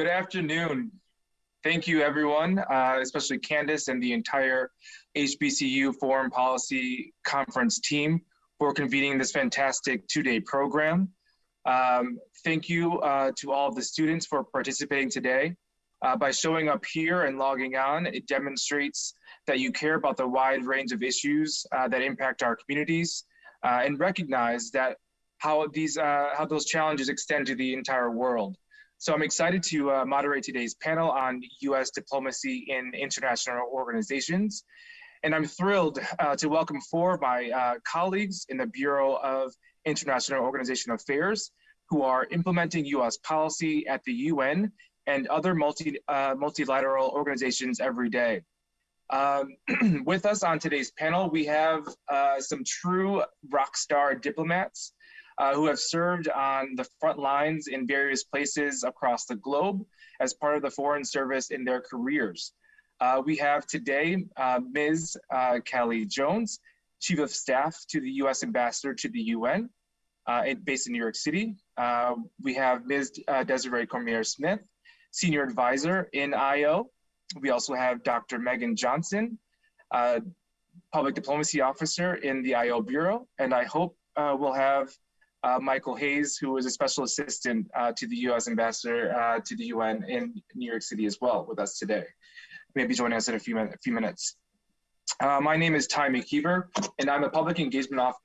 Good afternoon. Thank you, everyone, uh, especially Candace and the entire HBCU Foreign Policy Conference team for convening this fantastic two-day program. Um, thank you uh, to all of the students for participating today. Uh, by showing up here and logging on, it demonstrates that you care about the wide range of issues uh, that impact our communities uh, and recognize that how these uh, how those challenges extend to the entire world. So I'm excited to uh, moderate today's panel on U.S. diplomacy in international organizations. And I'm thrilled uh, to welcome four of my uh, colleagues in the Bureau of International Organization Affairs who are implementing U.S. policy at the UN and other multi, uh, multilateral organizations every day. Um, with us on today's panel, we have uh, some true rock star diplomats uh, who have served on the front lines in various places across the globe as part of the Foreign Service in their careers. Uh, we have today uh, Ms. Uh, Callie Jones, Chief of Staff to the U.S. Ambassador to the UN, uh, based in New York City. Uh, we have Ms. Desiree Cormier Smith, Senior Advisor in IO. We also have Dr. Megan Johnson, Public Diplomacy Officer in the IO Bureau, and I hope we'll have uh, Michael Hayes, who was a special assistant uh, to the U.S. ambassador uh, to the UN in New York City as well with us today. Maybe joining us in a few, min a few minutes. Uh, my name is Ty McKeever, and I'm a public engagement off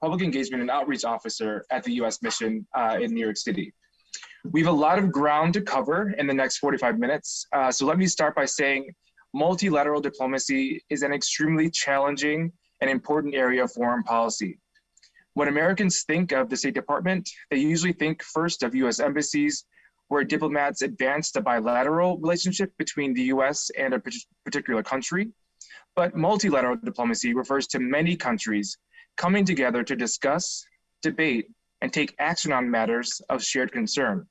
public engagement and outreach officer at the U.S. mission uh, in New York City. We have a lot of ground to cover in the next 45 minutes, uh, so let me start by saying multilateral diplomacy is an extremely challenging and important area of foreign policy. When Americans think of the State Department, they usually think first of US embassies, where diplomats advance the bilateral relationship between the US and a particular country. But multilateral diplomacy refers to many countries coming together to discuss, debate, and take action on matters of shared concern.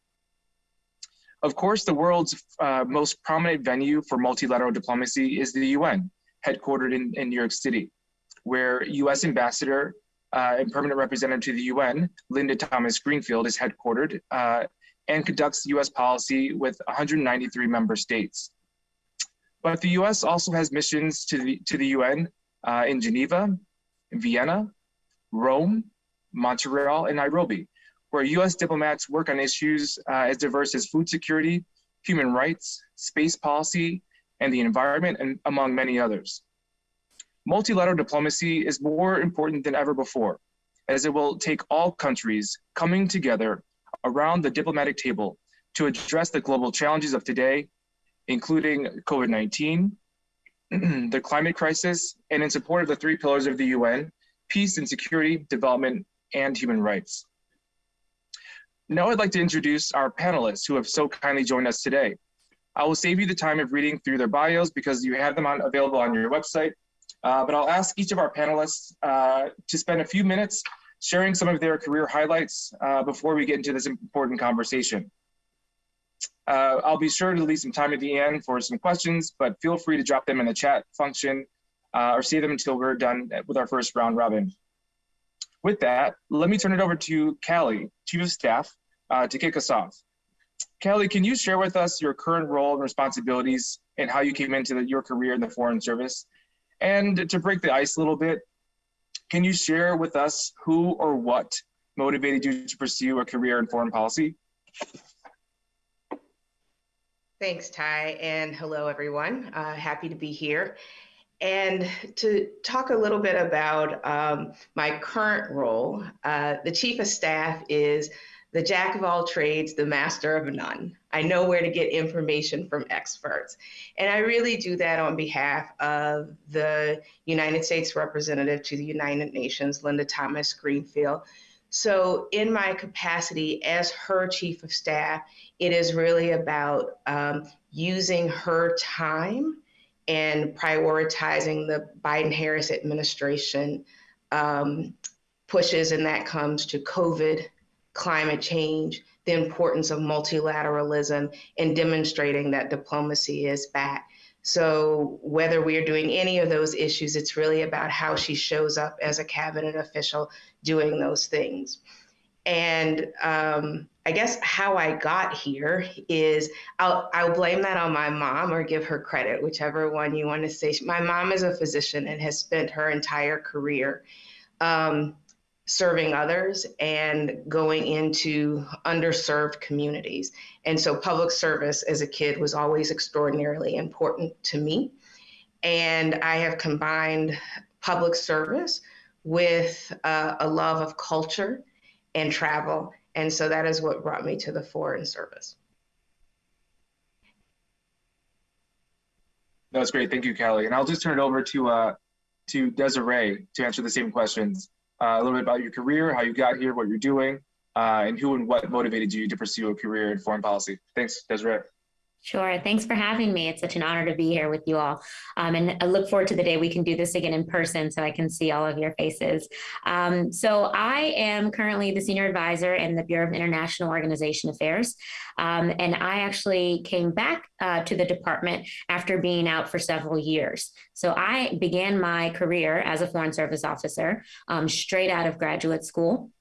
Of course, the world's uh, most prominent venue for multilateral diplomacy is the UN, headquartered in, in New York City, where US Ambassador uh, and permanent representative to the UN, Linda Thomas Greenfield, is headquartered uh, and conducts US policy with 193 member states. But the US also has missions to the, to the UN uh, in Geneva, Vienna, Rome, Montreal, and Nairobi, where US diplomats work on issues uh, as diverse as food security, human rights, space policy, and the environment, and among many others multilateral diplomacy is more important than ever before, as it will take all countries coming together around the diplomatic table to address the global challenges of today, including COVID-19, the climate crisis, and in support of the three pillars of the UN, peace and security, development, and human rights. Now I'd like to introduce our panelists who have so kindly joined us today. I will save you the time of reading through their bios because you have them on, available on your website but I'll ask each of our panelists uh, to spend a few minutes sharing some of their career highlights uh, before we get into this important conversation. Uh, I'll be sure to leave some time at the end for some questions, but feel free to drop them in the chat function uh, or save them until we're done with our first round robin. With that, let me turn it over to Callie, Chief of Staff, uh, to kick us off. Callie, can you share with us your current role and responsibilities and how you came into the, your career in the Foreign Service? And to break the ice a little bit, can you share with us who or what motivated you to pursue a career in foreign policy? Thanks, Ty, and hello, everyone. Uh, happy to be here. And to talk a little bit about um, my current role, uh, the Chief of Staff is the jack of all trades, the master of none. I know where to get information from experts. And I really do that on behalf of the United States representative to the United Nations, Linda Thomas Greenfield. So, in my capacity as her chief of staff, it is really about um, using her time and prioritizing the Biden Harris administration um, pushes, and that comes to COVID climate change, the importance of multilateralism, and demonstrating that diplomacy is back. So, whether we are doing any of those issues, it's really about how she shows up as a cabinet official doing those things. And um, I guess how I got here is I'll, I'll blame that on my mom or give her credit, whichever one you want to say. My mom is a physician and has spent her entire career um, serving others and going into underserved communities. And so public service as a kid was always extraordinarily important to me. And I have combined public service with uh, a love of culture and travel. And so that is what brought me to the Foreign Service. That was great. Thank you, Kelly. And I'll just turn it over to uh, to Desiree to answer the same questions. Uh, a little bit about your career, how you got here, what you're doing, uh, and who and what motivated you to pursue a career in foreign policy. Thanks, Desiree. Sure. Thanks for having me. It's such an honor to be here with you all. Um, and I look forward to the day we can do this again in person so I can see all of your faces. Um, so I am currently the senior advisor in the Bureau of International Organization Affairs. Um, and I actually came back uh, to the department after being out for several years. So I began my career as a Foreign Service officer um, straight out of graduate school.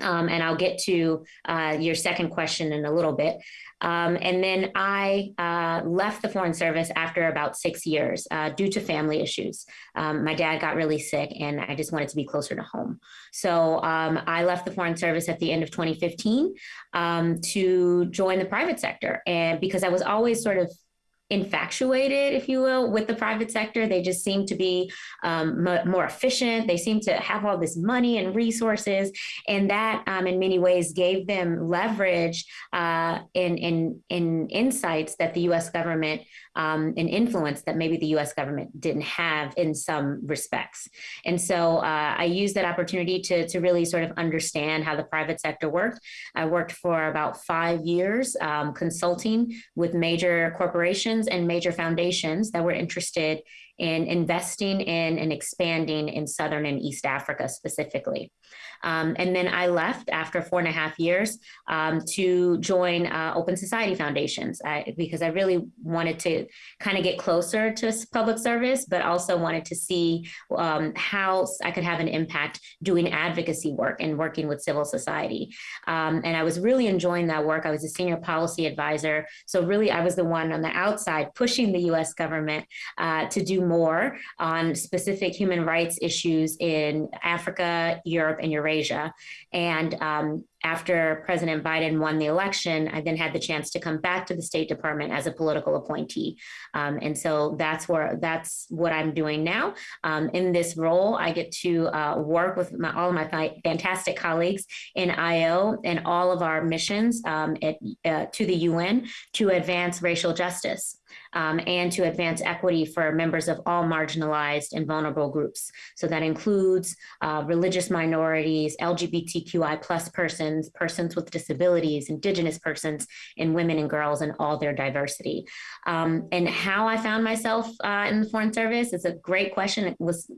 Um, and I'll get to uh, your second question in a little bit. Um, and then I uh, left the Foreign Service after about six years uh, due to family issues. Um, my dad got really sick and I just wanted to be closer to home. So um, I left the Foreign Service at the end of 2015 um, to join the private sector. And because I was always sort of infatuated, if you will, with the private sector. They just seem to be um, more efficient. They seem to have all this money and resources, and that, um, in many ways, gave them leverage uh, in in in insights that the U.S. government um, and influence that maybe the U.S. government didn't have in some respects. And so uh, I used that opportunity to to really sort of understand how the private sector worked. I worked for about five years um, consulting with major corporations and major foundations that were interested in investing in and expanding in Southern and East Africa specifically. Um, and then I left after four and a half years um, to join uh, Open Society Foundations I, because I really wanted to kind of get closer to public service, but also wanted to see um, how I could have an impact doing advocacy work and working with civil society. Um, and I was really enjoying that work. I was a senior policy advisor. So really I was the one on the outside pushing the US government uh, to do more on specific human rights issues in Africa, Europe, and Eurasia. And um, after President Biden won the election, I then had the chance to come back to the State Department as a political appointee. Um, and so that's where that's what I'm doing now. Um, in this role, I get to uh, work with my, all of my fantastic colleagues in IO and all of our missions um, at, uh, to the UN to advance racial justice um, and to advance equity for members of all marginalized and vulnerable groups. So that includes uh, religious minorities, LGBTQI plus persons, persons with disabilities, indigenous persons, and women and girls and all their diversity. Um, and how I found myself uh, in the Foreign Service is a great question. It was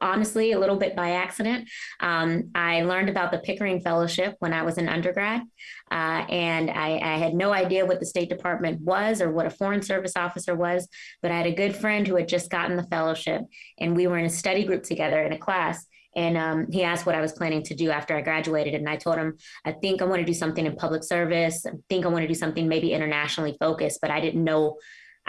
honestly a little bit by accident. Um, I learned about the Pickering Fellowship when I was an undergrad, uh, and I, I, had no idea what the State Department was or what a Foreign Service officer was, but I had a good friend who had just gotten the fellowship, and we were in a study group together in a class. And um, he asked what I was planning to do after I graduated. And I told him, I think I want to do something in public service. I think I want to do something maybe internationally focused, but I didn't know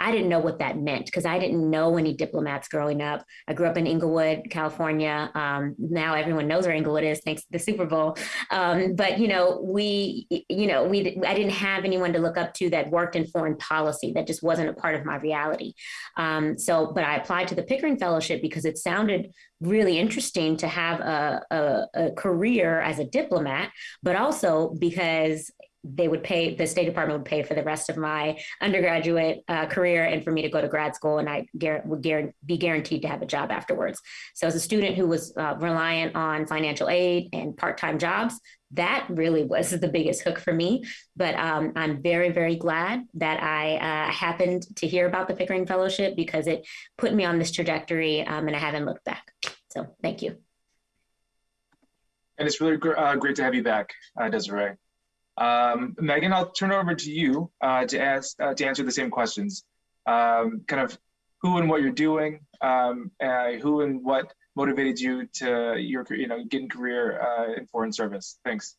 I didn't know what that meant because I didn't know any diplomats growing up. I grew up in Inglewood, California. Um, now everyone knows where Inglewood is thanks to the Super Bowl. Um, but you know, we, you know, we, I didn't have anyone to look up to that worked in foreign policy. That just wasn't a part of my reality. Um, so, but I applied to the Pickering Fellowship because it sounded really interesting to have a, a, a career as a diplomat, but also because they would pay the state department would pay for the rest of my undergraduate uh, career and for me to go to grad school and i would be guaranteed to have a job afterwards. So as a student who was uh, reliant on financial aid and part-time jobs that really was the biggest hook for me. But um, i'm very very glad that i uh, happened to hear about the pickering fellowship because it put me on this trajectory um, and i haven't looked back. So thank you. And it's really gr uh, great to have you back uh, desiree um, Megan, I'll turn it over to you uh, to ask uh, to answer the same questions. Um, kind of who and what you're doing, um, uh, who and what motivated you to your you know getting career uh, in foreign service. Thanks.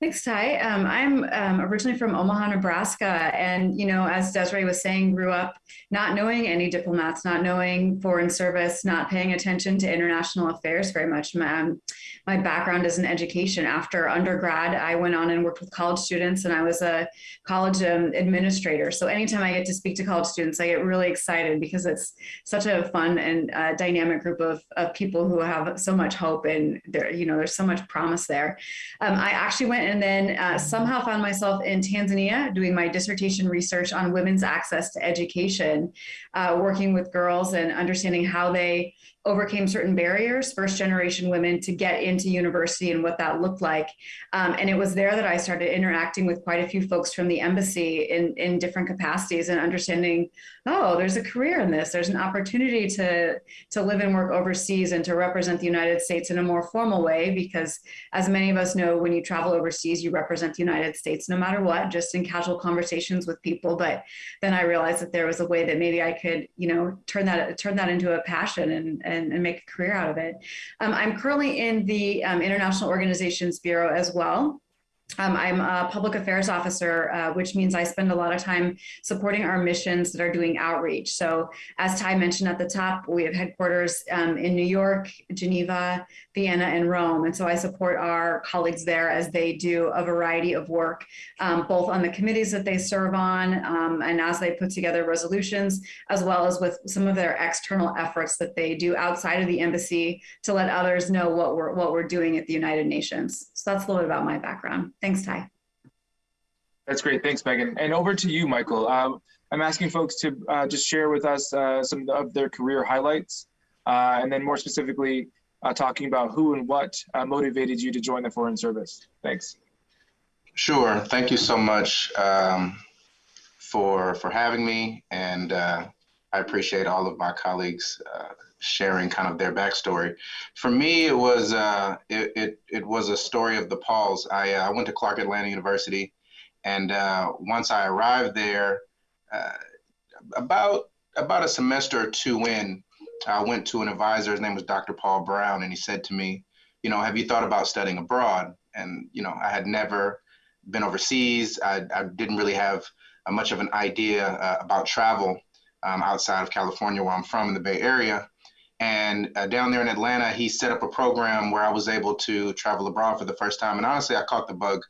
Thanks, Ty. Um, I'm um, originally from Omaha, Nebraska. And, you know, as Desiree was saying, grew up not knowing any diplomats, not knowing foreign service, not paying attention to international affairs very much. My, um, my background is in education. After undergrad, I went on and worked with college students and I was a college um, administrator. So anytime I get to speak to college students, I get really excited because it's such a fun and uh, dynamic group of, of people who have so much hope and there, you know, there's so much promise there. Um, I actually went and then uh, somehow found myself in Tanzania doing my dissertation research on women's access to education, uh, working with girls and understanding how they overcame certain barriers, first generation women to get into university and what that looked like. Um, and it was there that I started interacting with quite a few folks from the embassy in, in different capacities and understanding, oh, there's a career in this. There's an opportunity to, to live and work overseas and to represent the United States in a more formal way, because as many of us know, when you travel overseas, you represent the United States no matter what, just in casual conversations with people. But then I realized that there was a way that maybe I could, you know, turn that, turn that into a passion and, and, and make a career out of it. Um, I'm currently in the um, International Organizations Bureau as well. Um, I'm a public affairs officer, uh, which means I spend a lot of time supporting our missions that are doing outreach. So as Ty mentioned at the top, we have headquarters um, in New York, Geneva, Vienna, and Rome. And so I support our colleagues there as they do a variety of work, um, both on the committees that they serve on um, and as they put together resolutions, as well as with some of their external efforts that they do outside of the embassy to let others know what we're, what we're doing at the United Nations. So that's a little bit about my background. Thanks, Ty. That's great. Thanks, Megan. And over to you, Michael. Um, I'm asking folks to uh, just share with us uh, some of their career highlights, uh, and then more specifically, uh, talking about who and what uh, motivated you to join the Foreign Service. Thanks. Sure. Thank you so much um, for for having me, and uh, I appreciate all of my colleagues sharing kind of their backstory. For me, it was uh, it, it, it was a story of the Pauls. I uh, went to Clark Atlanta University, and uh, once I arrived there, uh, about about a semester or two in, I went to an advisor. His name was Dr. Paul Brown, and he said to me, "You know, have you thought about studying abroad?" And you know, I had never been overseas. I, I didn't really have much of an idea uh, about travel um, outside of California, where I'm from in the Bay Area. And uh, down there in Atlanta, he set up a program where I was able to travel abroad for the first time. And honestly, I caught the bug.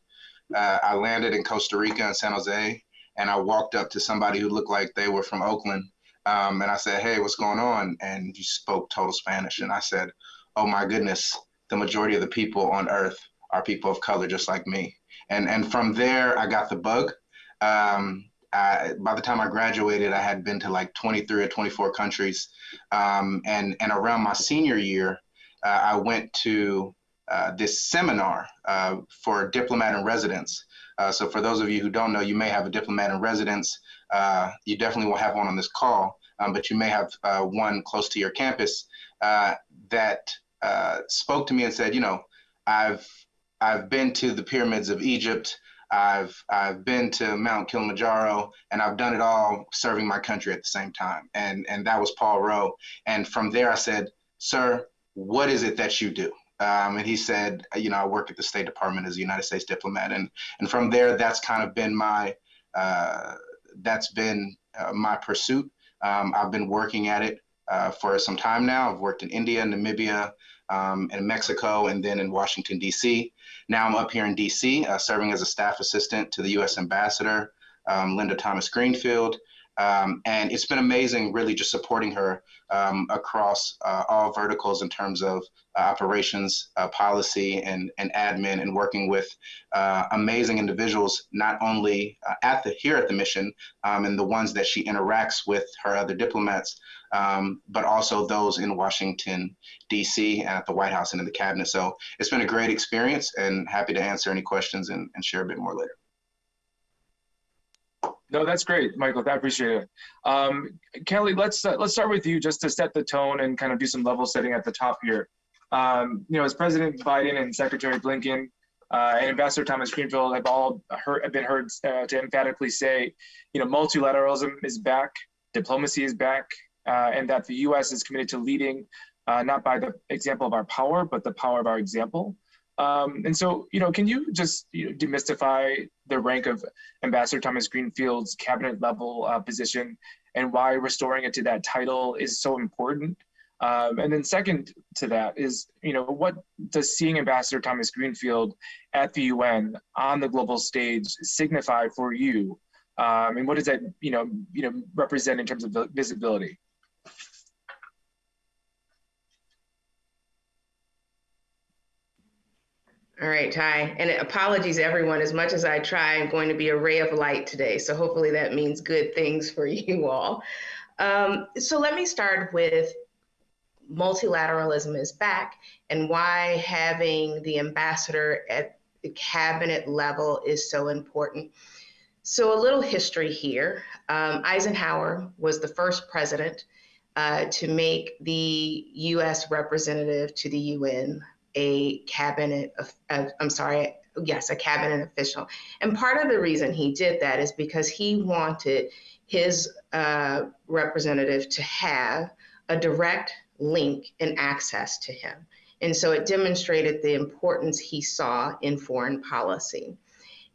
Uh, I landed in Costa Rica and San Jose, and I walked up to somebody who looked like they were from Oakland. Um, and I said, Hey, what's going on? And you spoke total Spanish. And I said, Oh my goodness, the majority of the people on earth are people of color just like me. And, and from there, I got the bug. Um, I, by the time I graduated, I had been to like 23 or 24 countries. Um, and, and around my senior year, uh, I went to uh, this seminar uh, for diplomat in residence. Uh, so for those of you who don't know, you may have a diplomat in residence. Uh, you definitely will have one on this call, um, but you may have uh, one close to your campus that spoke to me and said, you know, I've I've been to the pyramids of Egypt. I've I've been to Mount Kilimanjaro, and I've done it all serving my country at the same time. And and that was Paul Rowe. And from there, I said, "Sir, what is it that you do?" Um, and he said, "You know, I work at the State Department as a United States diplomat." And and from there, that's kind of been my uh, that's been uh, my pursuit. Um, I've been working at it uh, for some time now. I've worked in India, Namibia, um, in Mexico, and then in Washington, D.C. Now I'm up here in D.C., uh, serving as a staff assistant to the U.S. Ambassador, um, Linda Thomas Greenfield. Um, and it's been amazing, really, just supporting her um, across uh, all verticals in terms of uh, operations, uh, policy, and, and admin, and working with uh, amazing individuals, not only uh, at the here at the mission, um, and the ones that she interacts with her other diplomats, um, but also those in Washington, D.C., and at the White House and in the cabinet. So it's been a great experience, and happy to answer any questions and, and share a bit more later. No, that's great, Michael. I appreciate it. Um, Kelly, let's uh, let's start with you just to set the tone and kind of do some level setting at the top here. Um, you know, as President Biden and Secretary Blinken uh, and Ambassador Thomas Greenfield have all heard, have been heard uh, to emphatically say, you know, multilateralism is back, diplomacy is back, uh, and that the U.S. is committed to leading uh, not by the example of our power, but the power of our example. Um, and so, you know, can you just you know, demystify the rank of Ambassador Thomas Greenfield's cabinet level uh, position and why restoring it to that title is so important? Um, and then second to that is, you know, what does seeing Ambassador Thomas Greenfield at the UN on the global stage signify for you? Um, and what does that, you know, you know, represent in terms of visibility? All right, Ty, and apologies everyone. As much as I try, I'm going to be a ray of light today. So hopefully that means good things for you all. Um, so let me start with multilateralism is back and why having the ambassador at the cabinet level is so important. So a little history here. Um, Eisenhower was the first president uh, to make the U.S. representative to the UN a cabinet, of, uh, I'm sorry, yes, a cabinet official. And part of the reason he did that is because he wanted his uh, representative to have a direct link and access to him. And so it demonstrated the importance he saw in foreign policy.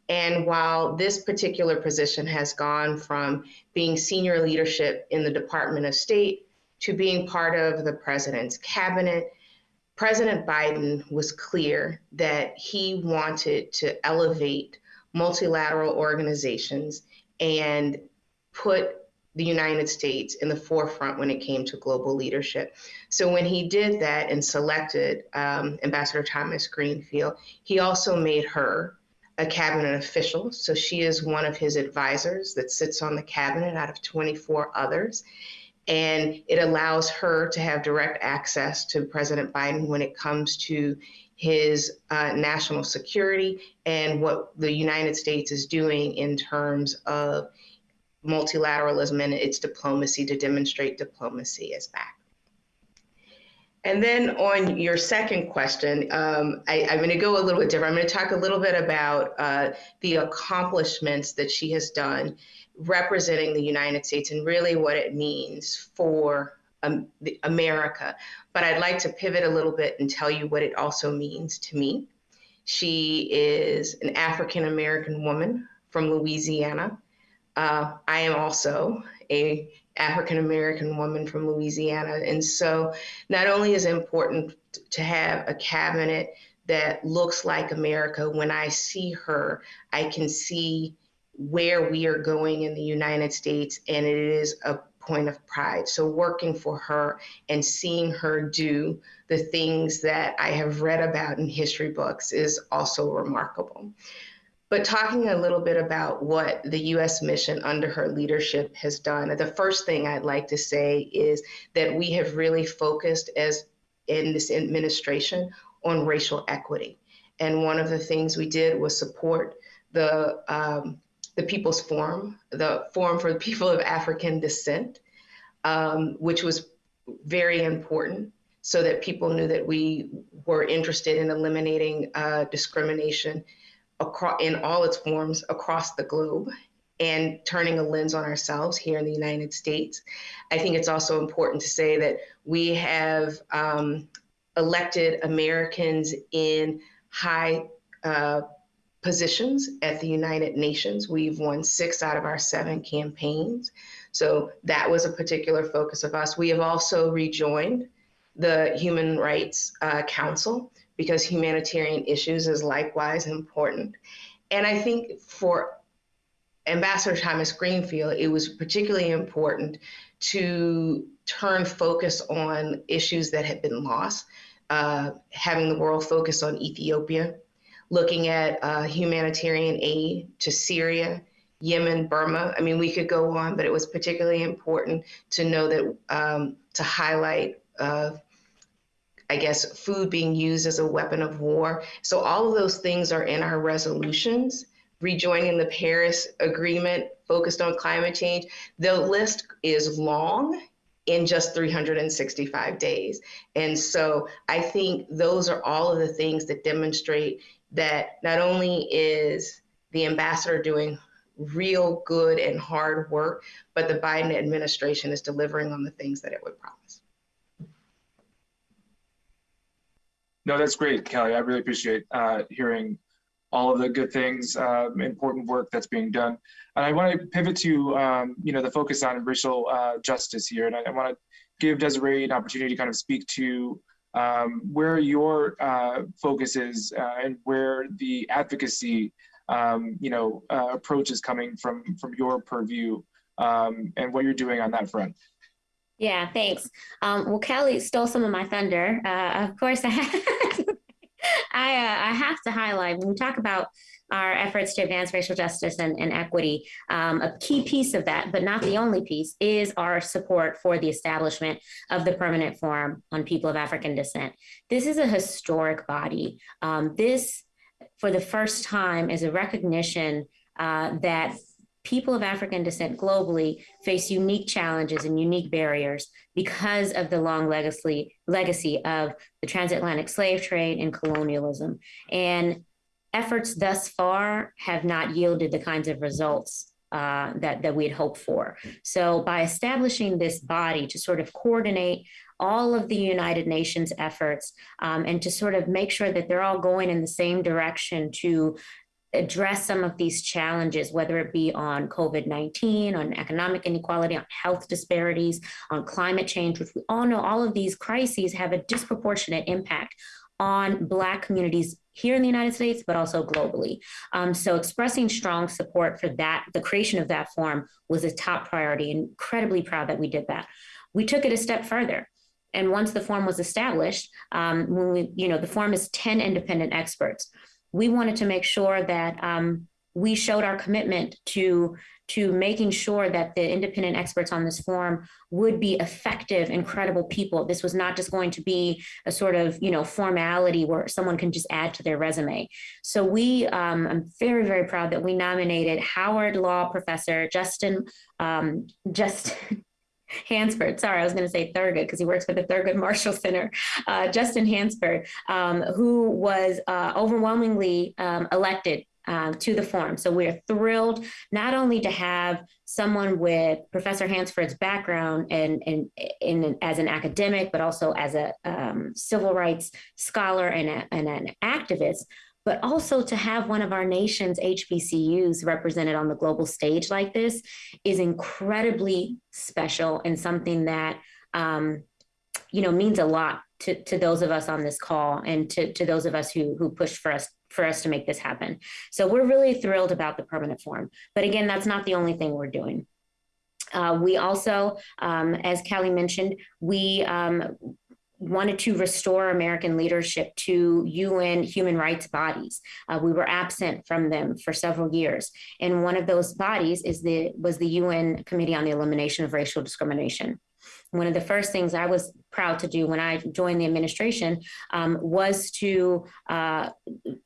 And while this particular position has gone from being senior leadership in the Department of State to being part of the president's cabinet, President Biden was clear that he wanted to elevate multilateral organizations and put the United States in the forefront when it came to global leadership. So when he did that and selected um, Ambassador Thomas Greenfield, he also made her a cabinet official. So she is one of his advisors that sits on the cabinet out of 24 others. And it allows her to have direct access to President Biden when it comes to his uh, national security and what the United States is doing in terms of multilateralism and its diplomacy to demonstrate diplomacy is back. And then on your second question, um, I, am going to go a little bit different. I'm going to talk a little bit about uh, the accomplishments that she has done representing the United States and really what it means for um, America. But I'd like to pivot a little bit and tell you what it also means to me. She is an African American woman from Louisiana. Uh, I am also a African American woman from Louisiana, and so not only is it important to have a cabinet that looks like America. When I see her, I can see where we are going in the United States, and it is a point of pride. So, working for her and seeing her do the things that I have read about in history books is also remarkable. But talking a little bit about what the US mission under her leadership has done, the first thing I'd like to say is that we have really focused as in this administration on racial equity. And one of the things we did was support the um, the People's Forum, the Forum for the People of African Descent, um, which was very important so that people knew that we were interested in eliminating uh, discrimination across, in all its forms across the globe and turning a lens on ourselves here in the United States. I think it's also important to say that we have um, elected Americans in high uh, positions at the United Nations. We've won six out of our seven campaigns. So that was a particular focus of us. We have also rejoined the Human Rights uh, Council because humanitarian issues is likewise important. And I think for Ambassador Thomas Greenfield, it was particularly important to turn focus on issues that had been lost, uh, having the world focus on Ethiopia, looking at uh, humanitarian aid to Syria, Yemen, Burma. I mean, we could go on, but it was particularly important to know that um, to highlight uh, I guess, food being used as a weapon of war. So all of those things are in our resolutions. Rejoining the Paris Agreement focused on climate change. The list is long in just 365 days. And so I think those are all of the things that demonstrate that not only is the ambassador doing real good and hard work, but the Biden administration is delivering on the things that it would promise. No, that's great, Kelly. I really appreciate uh, hearing all of the good things, uh, important work that's being done. And I want to pivot to, um, you know, the focus on racial uh, justice here. And I, I want to give Desiree an opportunity to kind of speak to um, where your uh, focus is uh, and where the advocacy, um, you know, uh, approach is coming from from your purview um, and what you're doing on that front. Yeah, thanks. Um, well, Kelly stole some of my thunder. Uh, of course, I I, uh, I have to highlight when we talk about our efforts to advance racial justice and, and equity, um, a key piece of that, but not the only piece, is our support for the establishment of the Permanent Forum on People of African Descent. This is a historic body. Um, this, for the first time, is a recognition uh, that people of African descent globally face unique challenges and unique barriers because of the long legacy legacy of the transatlantic slave trade and colonialism. And efforts thus far have not yielded the kinds of results uh, that, that we had hoped for. So by establishing this body to sort of coordinate all of the United Nations efforts um, and to sort of make sure that they're all going in the same direction to address some of these challenges, whether it be on COVID 19, on economic inequality, on health disparities, on climate change, which we all know all of these crises have a disproportionate impact on Black communities here in the United States, but also globally. Um, so expressing strong support for that, the creation of that forum was a top priority. And incredibly proud that we did that. We took it a step further. And once the forum was established, um, when we, you know, the forum is 10 independent experts we wanted to make sure that um, we showed our commitment to to making sure that the independent experts on this forum would be effective and credible people. This was not just going to be a sort of you know formality where someone can just add to their resume. So we, um, I'm very very proud that we nominated Howard Law professor Justin um, Justin Hansford, sorry, I was going to say Thurgood because he works for the Thurgood Marshall Center, uh, Justin Hansford, um, who was uh, overwhelmingly um, elected uh, to the forum. So we're thrilled not only to have someone with Professor Hansford's background and, and, and as an academic, but also as a um, civil rights scholar and, a, and an activist, but also to have one of our nation's HBCUs represented on the global stage like this is incredibly special and something that um, you know means a lot to, to those of us on this call and to, to those of us who who pushed for us for us to make this happen. So we're really thrilled about the permanent forum. But again, that's not the only thing we're doing. Uh, we also, um, as Kelly mentioned, we um, wanted to restore American leadership to UN human rights bodies. Uh, we were absent from them for several years, and one of those bodies is the was the UN Committee on the Elimination of Racial Discrimination. One of the first things I was proud to do when I joined the administration um, was to uh,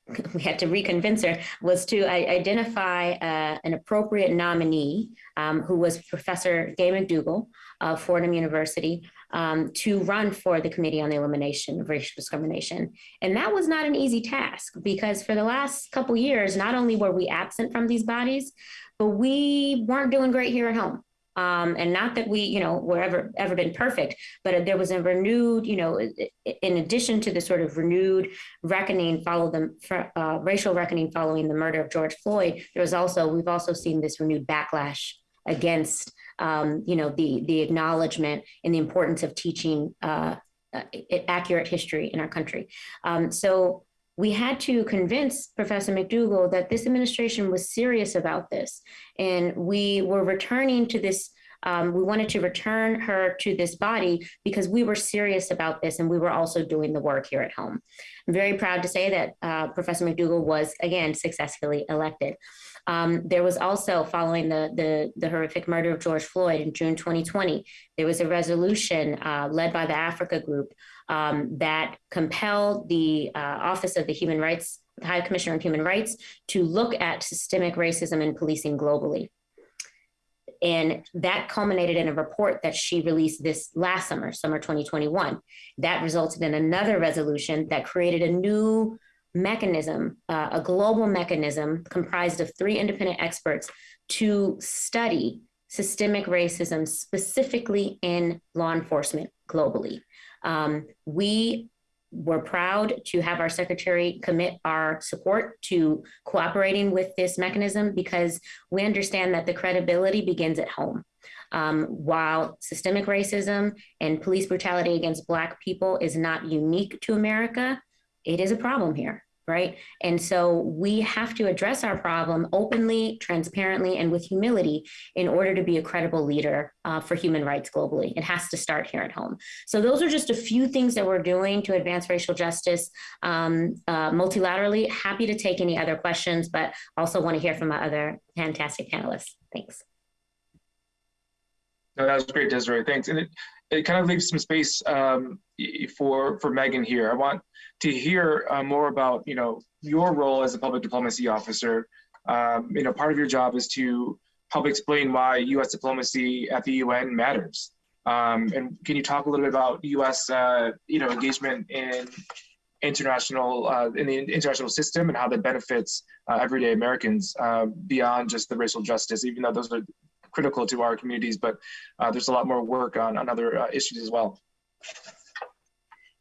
we had to reconvince her was to identify uh, an appropriate nominee um, who was Professor Gay McDougall of Fordham University um, to run for the Committee on the Elimination of Racial Discrimination. And that was not an easy task because for the last couple years, not only were we absent from these bodies, but we weren't doing great here at home. Um, and not that we, you know, were ever ever been perfect, but there was a renewed, you know, in addition to the sort of renewed reckoning, follow the uh, racial reckoning following the murder of George Floyd. There was also we've also seen this renewed backlash against um, you know, the, the acknowledgement and the importance of teaching uh, uh, accurate history in our country. Um, so we had to convince Professor McDougall that this administration was serious about this. And we were returning to this um, we wanted to return her to this body because we were serious about this and we were also doing the work here at home. I'm very proud to say that uh, Professor McDougall was again successfully elected. Um, there was also, following the, the, the, horrific murder of George Floyd in June 2020, there was a resolution uh, led by the Africa Group um, that compelled the uh, Office of the Human Rights, the High Commissioner on Human Rights, to look at systemic racism in policing globally. And that culminated in a report that she released this last summer, summer 2021. That resulted in another resolution that created a new mechanism, uh, a global mechanism comprised of three independent experts to study systemic racism specifically in law enforcement globally. Um, we we're proud to have our secretary commit our support to cooperating with this mechanism because we understand that the credibility begins at home. Um, while systemic racism and police brutality against Black people is not unique to America, it is a problem here right? And so we have to address our problem openly, transparently, and with humility in order to be a credible leader uh, for human rights globally. It has to start here at home. So those are just a few things that we're doing to advance racial justice um, uh, multilaterally. Happy to take any other questions, but also want to hear from my other fantastic panelists. Thanks. No, that was great, Desiree. Thanks. And it, it kind of leaves some space um, for for Megan here. I want to hear uh, more about you know your role as a public diplomacy officer. Um, you know, part of your job is to help explain why U.S. diplomacy at the UN matters. Um, and can you talk a little bit about U.S. Uh, you know engagement in international uh, in the international system and how that benefits uh, everyday Americans uh, beyond just the racial justice, even though those are critical to our communities, but uh, there's a lot more work on, on other uh, issues as well.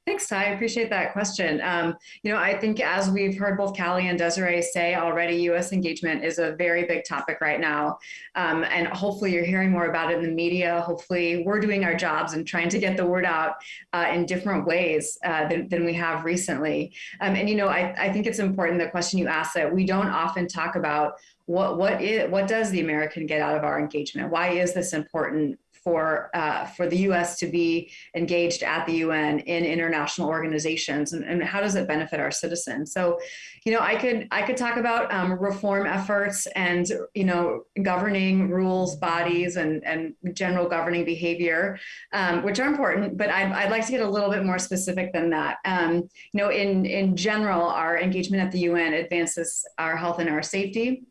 Thanks, Ty. I appreciate that question. Um, you know, I think as we've heard both Callie and Desiree say already, U.S. engagement is a very big topic right now. Um, and hopefully you're hearing more about it in the media. Hopefully we're doing our jobs and trying to get the word out uh, in different ways uh, than, than, we have recently. Um, and, you know, I, I think it's important, the question you asked, that we don't often talk about what, what, is, what does the American get out of our engagement? Why is this important for uh, for the U.S. to be engaged at the UN in international organizations, and, and, how does it benefit our citizens? So, you know, I could I could talk about um, reform efforts and you know governing rules, bodies, and and general governing behavior, um, which are important. But I'd, I'd like to get a little bit more specific than that. Um, you know, in in general, our engagement at the UN advances our health and our safety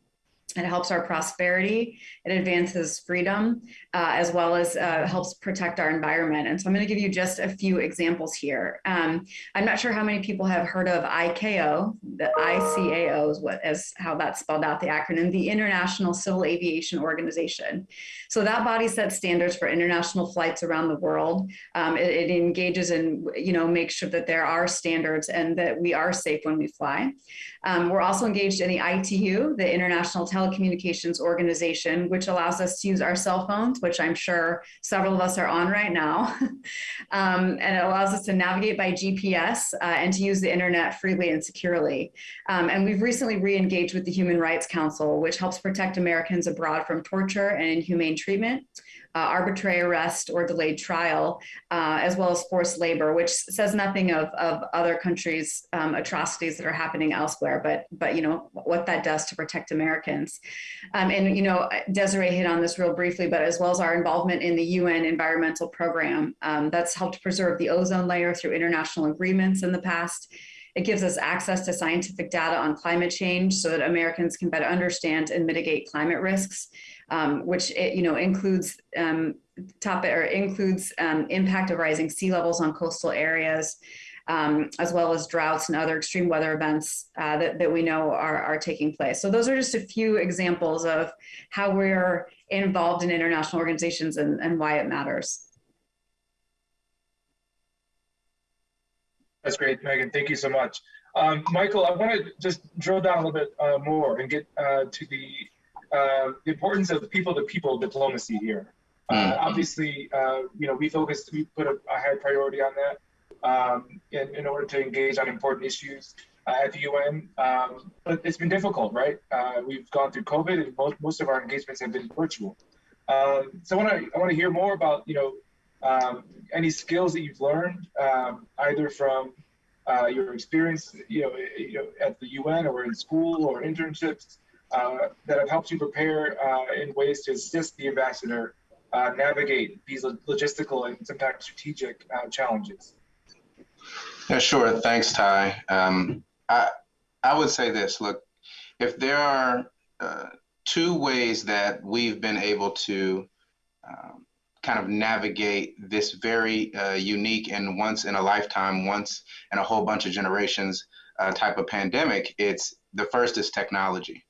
it helps our prosperity. It advances freedom, uh, as well as uh, helps protect our environment. And so I'm going to give you just a few examples here. Um, I'm not sure how many people have heard of ICAO. The ICAO is what is how that's spelled out, the acronym, the International Civil Aviation Organization. So that body sets standards for international flights around the world. Um, it, it engages in, you know, make sure that there are standards and that we are safe when we fly. Um, we're also engaged in the ITU, the International Telecommunications Organization, which allows us to use our cell phones, which I'm sure several of us are on right now. um, and it allows us to navigate by GPS uh, and to use the internet freely and securely. Um, and we've recently re-engaged with the Human Rights Council, which helps protect Americans abroad from torture and inhumane treatment uh, arbitrary arrest or delayed trial, uh, as well as forced labor, which says nothing of, of other countries' um, atrocities that are happening elsewhere, but but you know what that does to protect Americans. Um, and you know Desiree hit on this real briefly, but as well as our involvement in the UN environmental program, um, that's helped preserve the ozone layer through international agreements in the past. It gives us access to scientific data on climate change so that Americans can better understand and mitigate climate risks um, which it, you know includes um, topic or includes um, impact of rising sea levels on coastal areas, um, as well as droughts and other extreme weather events uh, that, that we know are, are taking place. So those are just a few examples of how we're involved in international organizations and, and why it matters. That's great, Megan. Thank you so much. Um, Michael, I want to just drill down a little bit uh, more and get uh, to the uh, the importance of people-to-people diplomacy here. Uh, mm. obviously, uh, you know, we focused, we put a, a high priority on that um, in, in order to engage on important issues uh, at the UN. Um, but it's been difficult, right? Uh, we've gone through COVID, and most, most of our engagements have been virtual. Um, so I want to I want to hear more about you know um, any skills that you've learned um, either from uh, your experience, you know, you know, at the UN or in school or internships, that have helped you prepare uh, in ways to assist the ambassador uh, navigate these logistical and sometimes strategic uh, challenges? Yeah, sure. Thanks, Ty. Um, I, I would say this look, if there are uh, two ways that we've been able to um, kind of navigate this very uh, unique and once in a lifetime, once in a whole bunch of generations type of pandemic, it's the first is technology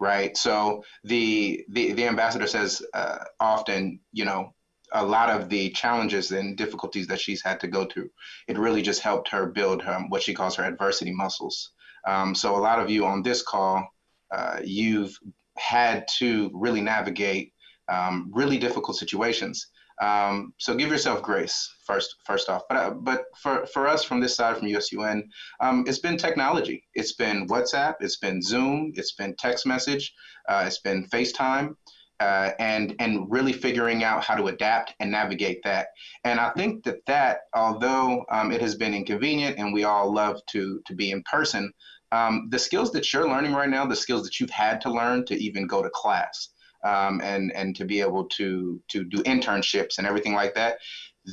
right? So the the, the ambassador says uh, often, you know, a lot of the challenges and difficulties that she's had to go through. It really just helped her build her, what she calls her adversity muscles. Um, so a lot of you on this call, uh, you've had to really navigate um, really difficult situations. Um, so give yourself grace first, first off. But uh, but for for us from this side, from USUN, um, it's been technology. It's been WhatsApp. It's been Zoom. It's been text message. Uh, it's been FaceTime. Uh, and and really figuring out how to adapt and navigate that. And I think that that, although um, it has been inconvenient and we all love to to be in person, um, the skills that you're learning right now, the skills that you've had to learn to even go to class, um, and and to be able to to do internships and everything like that,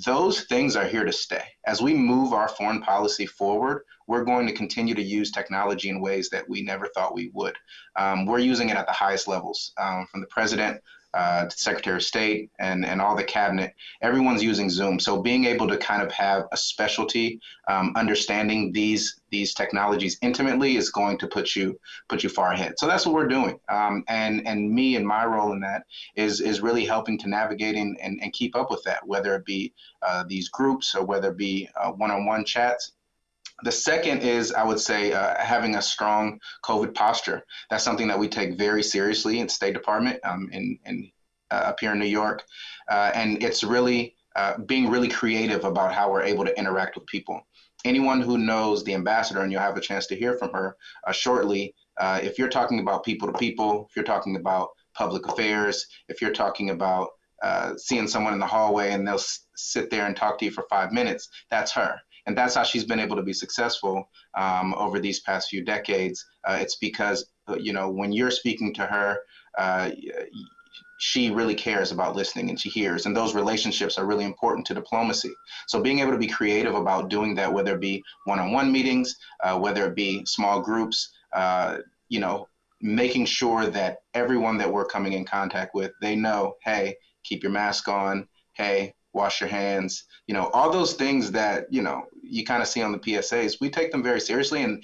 those things are here to stay. As we move our foreign policy forward, we're going to continue to use technology in ways that we never thought we would. Um, we're using it at the highest levels, um, from the president uh, Secretary of State and, and all the cabinet, everyone's using Zoom. So being able to kind of have a specialty, um, understanding these these technologies intimately is going to put you put you far ahead. So that's what we're doing. Um, and and me and my role in that is is really helping to navigate and, and, and keep up with that, whether it be uh, these groups or whether it be uh, one-on-one chats. The second is, I would say, uh, having a strong COVID posture. That's something that we take very seriously in State Department um, in, in uh, up here in New York, uh, and it's really uh, being really creative about how we're able to interact with people. Anyone who knows the ambassador, and you'll have a chance to hear from her uh, shortly. Uh, if you're talking about people to people, if you're talking about public affairs, if you're talking about seeing someone in the hallway and they'll sit there and talk to you for five minutes, that's her and that's how she's been able to be successful um, over these past few decades. Uh, it's because uh, you know when you're speaking to her, uh, she really cares about listening and she hears, and those relationships are really important to diplomacy. So being able to be creative about doing that, whether it be one-on-one meetings, uh, whether it be small groups, uh, you know, making sure that everyone that we're coming in contact with, they know, hey, keep your mask on. Hey, wash your hands, you know, all those things that, you know, you kind of see on the PSAs, we take them very seriously. And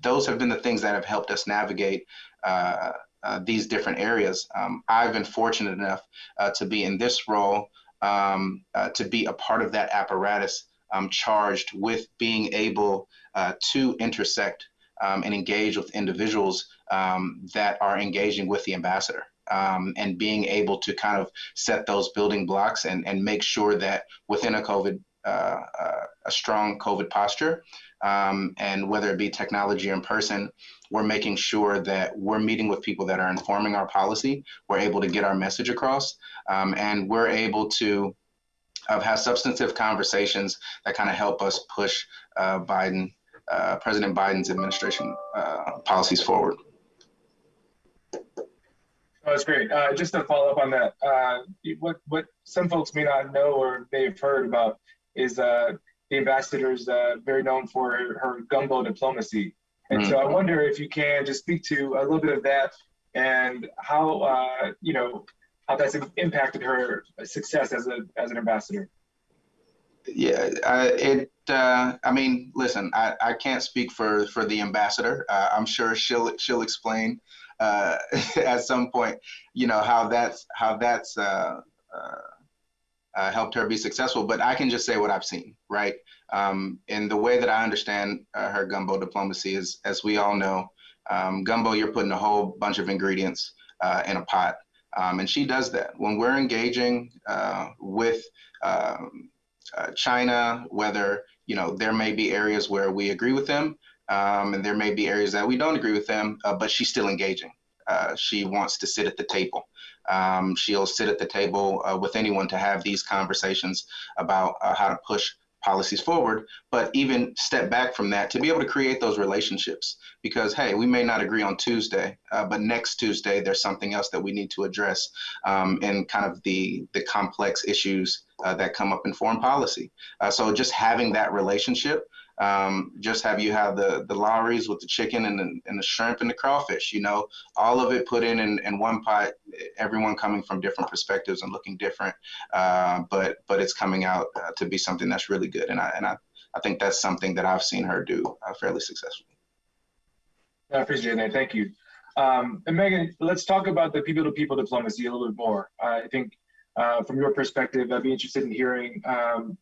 those have been the things that have helped us navigate uh, uh, these different areas. Um, I've been fortunate enough uh, to be in this role, um, uh, to be a part of that apparatus um, charged with being able uh, to intersect um, and engage with individuals um, that are engaging with the ambassador um, and being able to kind of set those building blocks and, and make sure that within a COVID, uh, uh, a strong COVID posture, um, and whether it be technology or in person, we're making sure that we're meeting with people that are informing our policy. We're able to get our message across, um, and we're able to uh, have substantive conversations that kind of help us push uh, Biden, uh, President Biden's administration uh, policies forward. Oh, that's great. Uh, just to follow up on that, uh, what what some folks may not know or may have heard about is uh, the ambassador is uh, very known for her, her gumbo diplomacy, and mm-hmm. so I mm-hmm. wonder if you can just speak to a little bit of that and how uh, you know how that's impacted her success as a as an ambassador. Yeah, uh, it. I mean, listen, I, I can't speak for for the ambassador. I'm sure she'll she'll explain uh, at some point, you know how that's how that's uh, uh, uh, helped her be successful. But I can just say what I've seen, right? Um, and the way that I understand uh, her gumbo diplomacy is, as we all know, um, gumbo you're putting a whole bunch of ingredients uh, in a pot, um, and she does that when we're engaging with. Um, China, whether you know there may be areas where we agree with them, um, and there may be areas that we don't agree with them, uh, but she's still engaging. Uh, she wants to sit at the table. Um, she'll sit at the table uh, with anyone to have these conversations about uh, how to push policies forward, but even step back from that to be able to create those relationships. Because hey, we may not agree on Tuesday, uh, but next Tuesday there's something else that we need to address um, in kind of the the complex issues uh, that come up in foreign policy. Uh, so just having that relationship um, just have you have the the Lawry's with the chicken and the, and the shrimp and the crawfish. You know, all of it put in, in in one pot. Everyone coming from different perspectives and looking different, uh, but but it's coming out uh, to be something that's really good. And I and I I think that's something that I've seen her do uh, fairly successfully. I appreciate that. Thank you. Um, and Megan, let's talk about the people-to-people diplomacy a little bit more. I think uh, from your perspective, I'd be interested in hearing, um,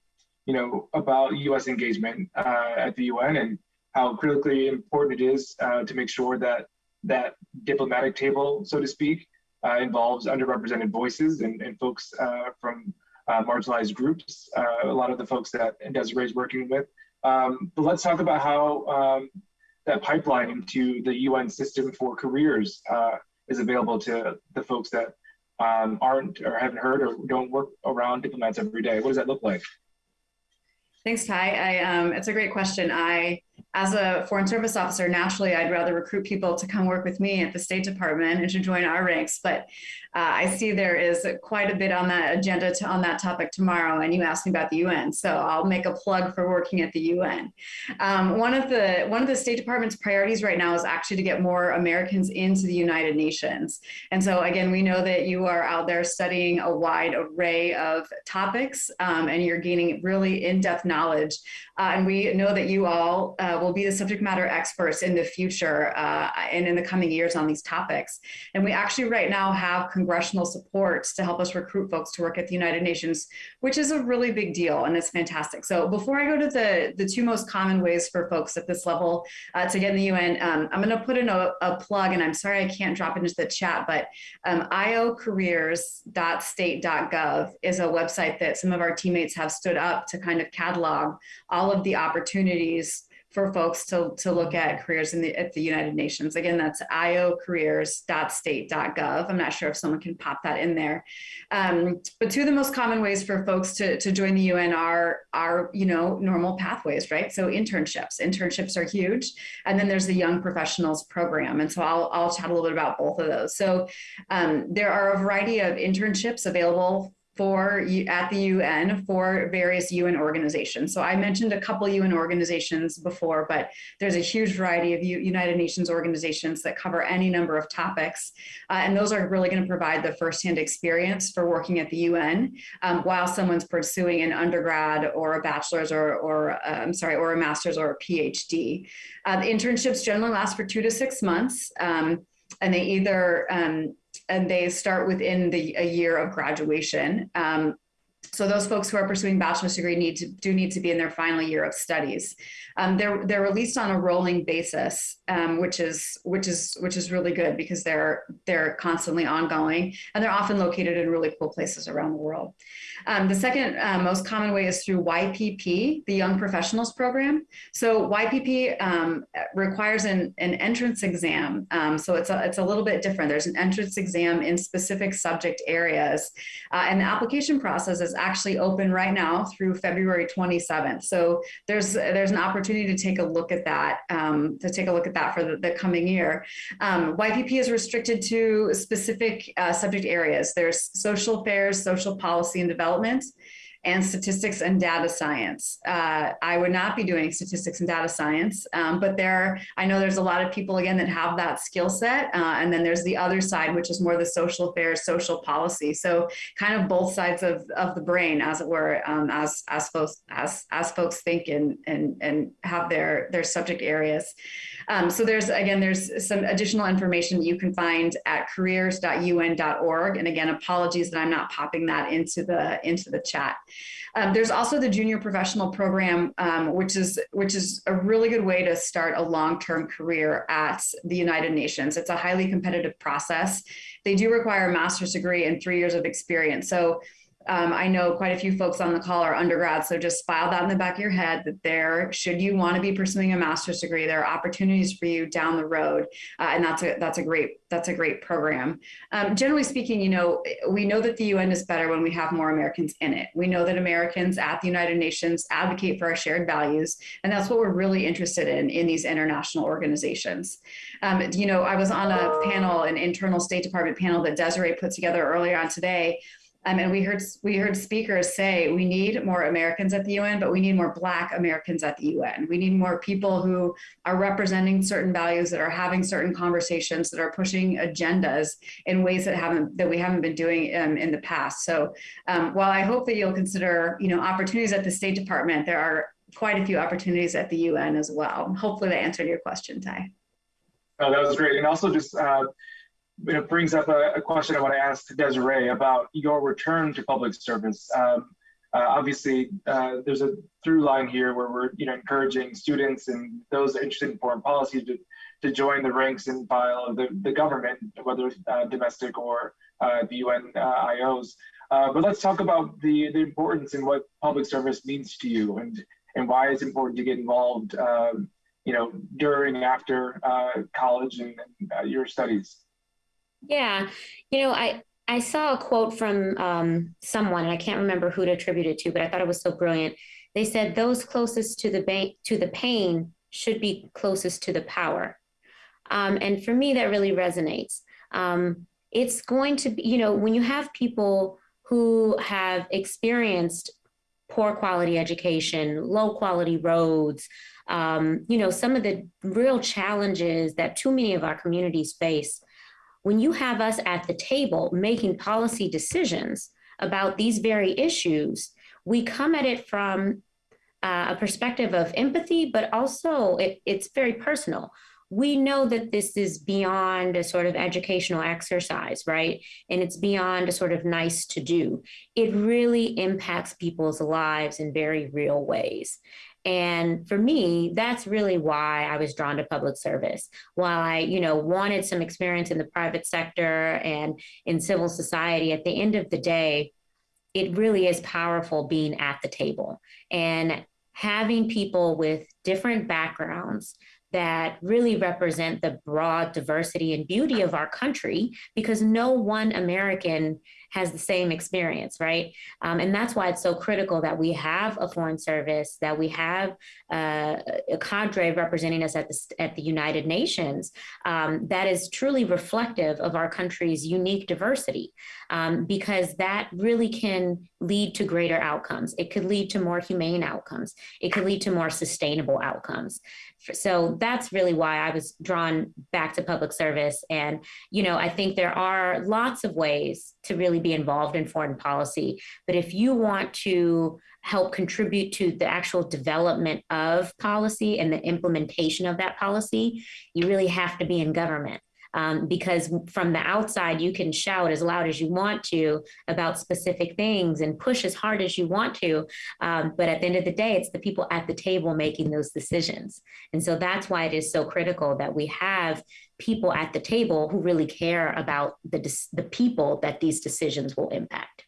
you know, about U.S. engagement uh, at the UN and how critically important it is uh, to make sure that that diplomatic table, so to speak, uh, involves underrepresented voices and, and folks uh, from uh, marginalized groups, a lot of the folks that Desiree is working with. Um, but let's talk about how um, that pipeline into the UN system for careers is available to the folks that um, aren't or haven't heard or don't work around diplomats every day? What does that look like? Thanks, Ty. I, um, it's a great question. I as a foreign service officer, naturally, I'd rather recruit people to come work with me at the State Department and to join our ranks. But uh, I see there is quite a bit on that agenda to, on that topic tomorrow. And you asked me about the UN, so I'll make a plug for working at the UN. Um, one of the one of the State Department's priorities right now is actually to get more Americans into the United Nations. And so again, we know that you are out there studying a wide array of topics, um, and you're gaining really in-depth knowledge. Uh, and we know that you all uh, will be the subject matter experts in the future uh, and in the coming years on these topics. And we actually right now have congressional support to help us recruit folks to work at the United Nations, which is a really big deal and it's fantastic. So before I go to the, the two most common ways for folks at this level uh, to get in the UN, um, I'm gonna put in a, a, plug and I'm sorry I can't drop into the chat, but um, iocareers.state.gov is a website that some of our teammates have stood up to kind of catalog all of the opportunities for folks to, to look at careers in the, at the United Nations. Again, that's iocareers.state.gov. I'm not sure if someone can pop that in there. Um, but two of the most common ways for folks to, to join the UN are, are, you know, normal pathways, right? So internships, internships are huge. And then there's the Young Professionals Program. And so I'll, I'll chat a little bit about both of those. So um, there are a variety of internships available for at the UN for various UN organizations. So I mentioned a couple UN organizations before, but there's a huge variety of United Nations organizations that cover any number of topics. Uh, and those are really gonna provide the firsthand experience for working at the UN um, while someone's pursuing an undergrad or a bachelor's or, or uh, I'm sorry, or a master's or a PhD. Uh, the internships generally last for two to six months. Um, and they either um, and they start within the a year of graduation. Um, so those folks who are pursuing bachelor's degree need to do need to be in their final year of studies. Um, they're they're released on a rolling basis, um, which is which is which is really good because they're they're constantly ongoing and they're often located in really cool places around the world. Um, the second uh, most common way is through YPP, the Young Professionals Program. So YPP um, requires an, an entrance exam. Um, so it's a, it's a little bit different. There's an entrance exam in specific subject areas. Uh, and the application process is actually open right now through February 27th. So there's there's an opportunity to take a look at that, um, to take a look at that for the, the coming year. Um, YPP is restricted to specific uh, subject areas. There's social affairs, social policy and development, and statistics and data science. Uh, I would not be doing statistics and data science, um, but there, I know there's a lot of people again that have that skill set. Uh, and then there's the other side, which is more the social affairs, social policy. So kind of both sides of, of the brain, as it were, um, as, as folks, as, as folks think and, and, and have their, their subject areas. Um, so there's, again, there's some additional information you can find at careers.un.org. And again, apologies that I'm not popping that into the, into the chat. Um, there's also the junior professional program, um, which is which is a really good way to start a long-term career at the United Nations. It's a highly competitive process. They do require a master's degree and three years of experience. So um, I know quite a few folks on the call are undergrads, so just file that in the back of your head that there, should you want to be pursuing a master's degree, there are opportunities for you down the road, uh, and that's a that's a great that's a great program. Um, generally speaking, you know, we know that the UN is better when we have more Americans in it. We know that Americans at the United Nations advocate for our shared values, and that's what we're really interested in in these international organizations. Um, you know, I was on a panel, an internal State Department panel that Desiree put together earlier on today and we heard we heard speakers say we need more Americans at the UN, but we need more Black Americans at the UN. We need more people who are representing certain values, that are having certain conversations, that are pushing agendas in ways that haven't that we haven't been doing um, in the past. So um, while I hope that you'll consider you know opportunities at the State Department, there are quite a few opportunities at the UN as well. Hopefully that answered your question, Ty. Oh, that was great, and also just. Uh, it brings up a, a, question I want to ask Desiree about your return to public service. Um, uh, obviously, uh, there's a through line here where we're you know encouraging students and those interested in foreign policy to, to join the ranks and file of the, the government, whether uh, domestic or uh, the UN uh, IOs. Uh, but let's talk about the, the importance and what public service means to you and, and why it's important to get involved, um, you know, during after college and, and your studies. Yeah, you know, I, I saw a quote from um, someone, and I can't remember who to attribute it to, but I thought it was so brilliant. They said those closest to the bank to the pain should be closest to the power, um, and for me that really resonates. Um, it's going to be, you know, when you have people who have experienced poor quality education, low quality roads, um, you know, some of the real challenges that too many of our communities face when you have us at the table making policy decisions about these very issues, we come at it from uh, a perspective of empathy, but also it, it's very personal. We know that this is beyond a sort of educational exercise, right? And it's beyond a sort of nice to do. It really impacts people's lives in very real ways. And for me, that's really why I was drawn to public service. While I, you know, wanted some experience in the private sector and in civil society, at the end of the day, it really is powerful being at the table and having people with different backgrounds that really represent the broad diversity and beauty of our country because no one American has the same experience, right? Um, and that's why it's so critical that we have a foreign service, that we have uh, a cadre representing us at the, at the United Nations um, that is truly reflective of our country's unique diversity, um, because that really can lead to greater outcomes. It could lead to more humane outcomes. It could lead to more sustainable outcomes. So that's really why I was drawn back to public service. And, you know, I think there are lots of ways to really be involved in foreign policy. But if you want to help contribute to the actual development of policy and the implementation of that policy, you really have to be in government um, because from the outside you can shout as loud as you want to about specific things and push as hard as you want to um, but at the end of the day it's the people at the table making those decisions and so that's why it is so critical that we have people at the table who really care about the, the people that these decisions will impact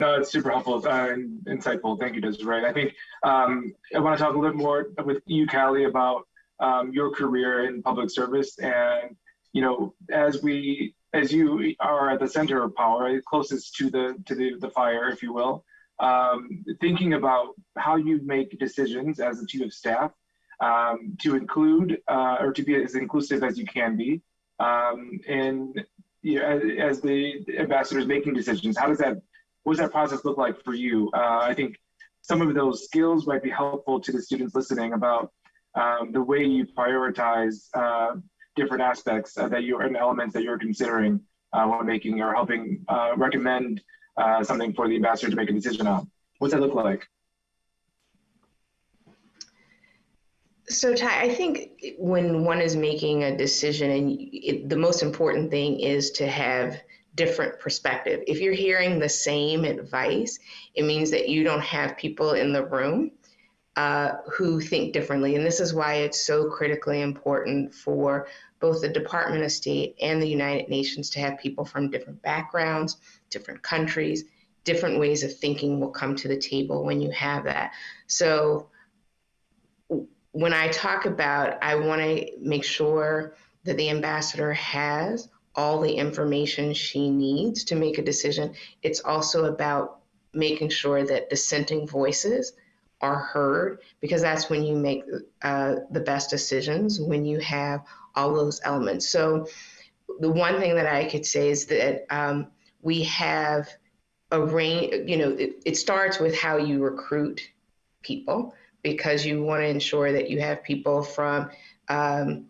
No, it's super helpful uh, and insightful. Thank you, Desiree. I think um, I want to talk a little bit more with you, Callie, about um, your career in public service. And you know as we as you are at the center of power closest to the to the, the fire if you will um, thinking about how you make decisions as a chief of staff um, to include uh, or to be as inclusive as you can be um, and you know, as, as, the ambassador is making decisions how does that what does that process look like for you? Uh, i think some of those skills might be helpful to the students listening about um, the way you prioritize uh, different aspects uh, that you and elements that you're considering uh, when making or helping uh, recommend something for the ambassador to make a decision on. What's that look like? So, Ty, I think when one is making a decision, and it, the most important thing is to have different perspective. If you're hearing the same advice, it means that you don't have people in the room uh, who think differently. And this is why it's so critically important for both the Department of State and the United Nations to have people from different backgrounds, different countries, different ways of thinking will come to the table when you have that. So when I talk about, I want to make sure that the ambassador has all the information she needs to make a decision. It's also about making sure that dissenting voices are heard because that's when you make uh, the best decisions when you have all those elements so the one thing that i could say is that um, we have a range you know it, it starts with how you recruit people because you want to ensure that you have people from um,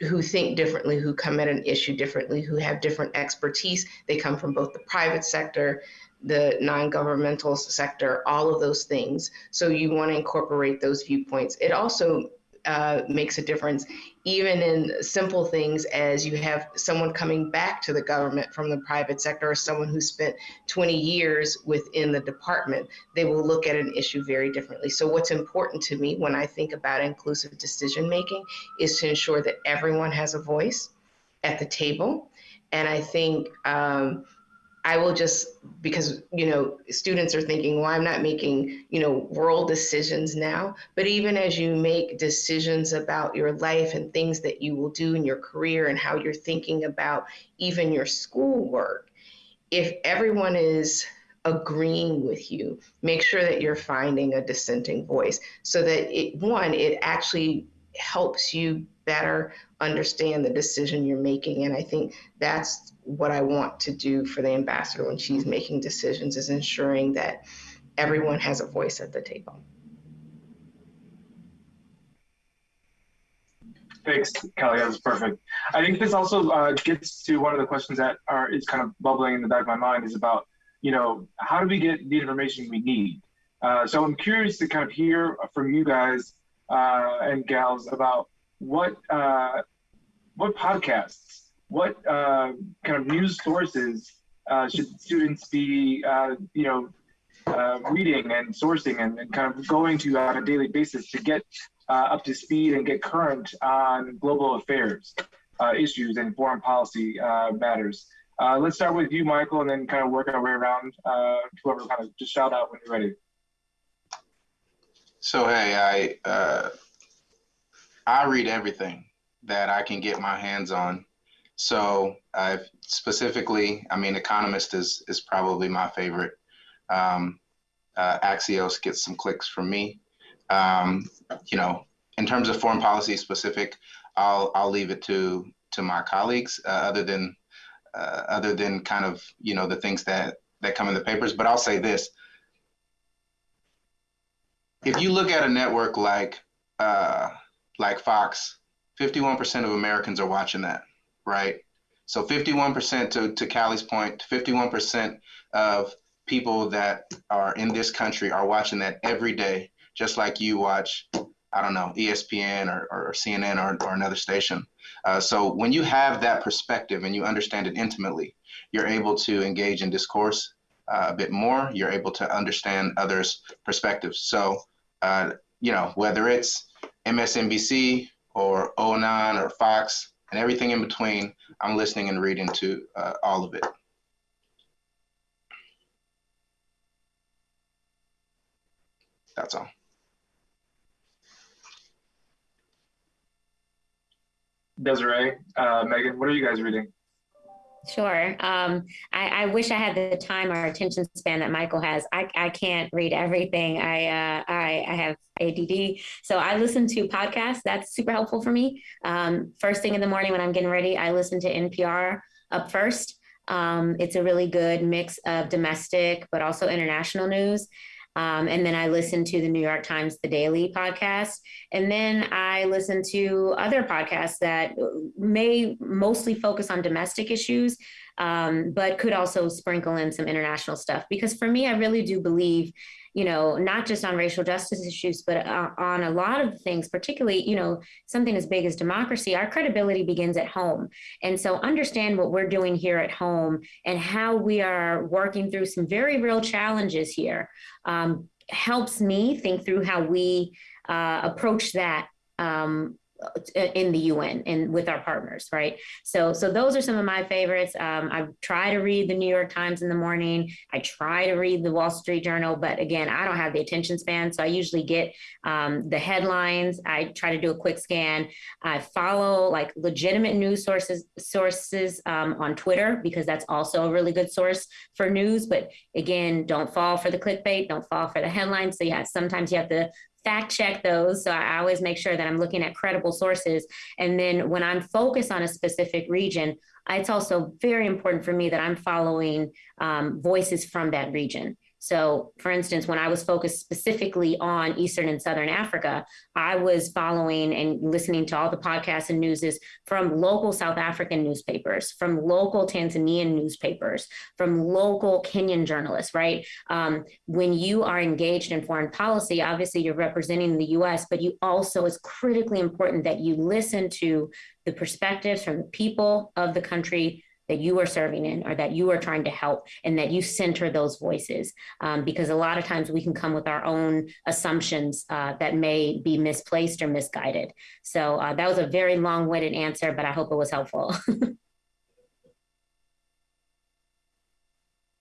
who think differently, who come at an issue differently, who have different expertise. They come from both the private sector, the non-governmental sector, all of those things. So you want to incorporate those viewpoints. It also uh, makes a difference, even in simple things as you have someone coming back to the government from the private sector or someone who spent 20 years within the department. They will look at an issue very differently. So, what's important to me when I think about inclusive decision making is to ensure that everyone has a voice at the table. And I think um, I will just because you know students are thinking, well, I'm not making you know world decisions now. But even as you make decisions about your life and things that you will do in your career and how you're thinking about even your schoolwork, if everyone is agreeing with you, make sure that you're finding a dissenting voice so that it one it actually helps you better understand the decision you're making. And I think that's what I want to do for the ambassador when she's making decisions is ensuring that everyone has a voice at the table. Thanks, Kelly. That was perfect. I think this also uh, gets to one of the questions that are is kind of bubbling in the back of my mind is about, you know, how do we get the information we need? Uh, so I'm curious to kind of hear from you guys uh, and gals about what uh, what podcasts, what uh, kind of news sources uh, should students be, uh, you know, uh, reading and sourcing and, and, kind of going to on a daily basis to get uh, up to speed and get current on global affairs issues and foreign policy matters. let's start with you, Michael, and then kind of work our way around. whoever kind of just shout out when you're ready. So hey, I I read everything that I can get my hands on. So I've specifically, I mean, Economist is is probably my favorite. Um, uh, Axios gets some clicks from me. Um, you know, in terms of foreign policy specific, I'll I'll leave it to to my colleagues. Uh, other than uh, other than kind of you know the things that that come in the papers. But I'll say this: if you look at a network like uh, like Fox, 51% of Americans are watching that, right? So 51% to, to Callie's point, 51% of people that are in this country are watching that every day, just like you watch, I don't know, ESPN or, or CNN or, or another station. Uh, so when you have that perspective and you understand it intimately, you're able to engage in discourse uh, a bit more. You're able to understand others' perspectives. So, uh, you know, whether it's MSNBC or O9 or Fox and everything in between. I'm listening and reading to uh, all of it. That's all. Desiree, uh, Megan, what are you guys reading? Sure. Um, I, I, wish I had the time or attention span that Michael has. I, I can't read everything. I, uh, I, I have ADD, so I listen to podcasts. That's super helpful for me. Um, first thing in the morning when I'm getting ready, I listen to NPR up first. Um, it's a really good mix of domestic but also international news. Um, and then I listen to the New York Times The Daily podcast. And then I listen to other podcasts that may mostly focus on domestic issues, um, but could also sprinkle in some international stuff. Because for me, I really do believe you know, not just on racial justice issues, but uh, on a lot of things, particularly, you know, something as big as democracy, our credibility begins at home. And so understand what we're doing here at home and how we are working through some very real challenges here um, helps me think through how we uh, approach that um, in the UN and with our partners, right? So, so those are some of my favorites. Um, I try to read the New York Times in the morning. I try to read the Wall Street Journal, but again, I don't have the attention span, so I usually get um, the headlines. I try to do a quick scan. I follow like legitimate news sources sources um, on Twitter because that's also a really good source for news. But again, don't fall for the clickbait. Don't fall for the headlines. So yeah, sometimes you have to fact check those. So I always make sure that I'm looking at credible sources. And then when I'm focused on a specific region, it's also very important for me that I'm following um, voices from that region. So, for instance, when I was focused specifically on Eastern and Southern Africa, I was following and listening to all the podcasts and newses from local South African newspapers, from local Tanzanian newspapers, from local Kenyan journalists, right? Um, when you are engaged in foreign policy, obviously you're representing the US, but you also, it's critically important that you listen to the perspectives from the people of the country that you are serving in or that you are trying to help and that you center those voices um, because a lot of times we can come with our own assumptions uh, that may be misplaced or misguided so uh, that was a very long-winded answer but i hope it was helpful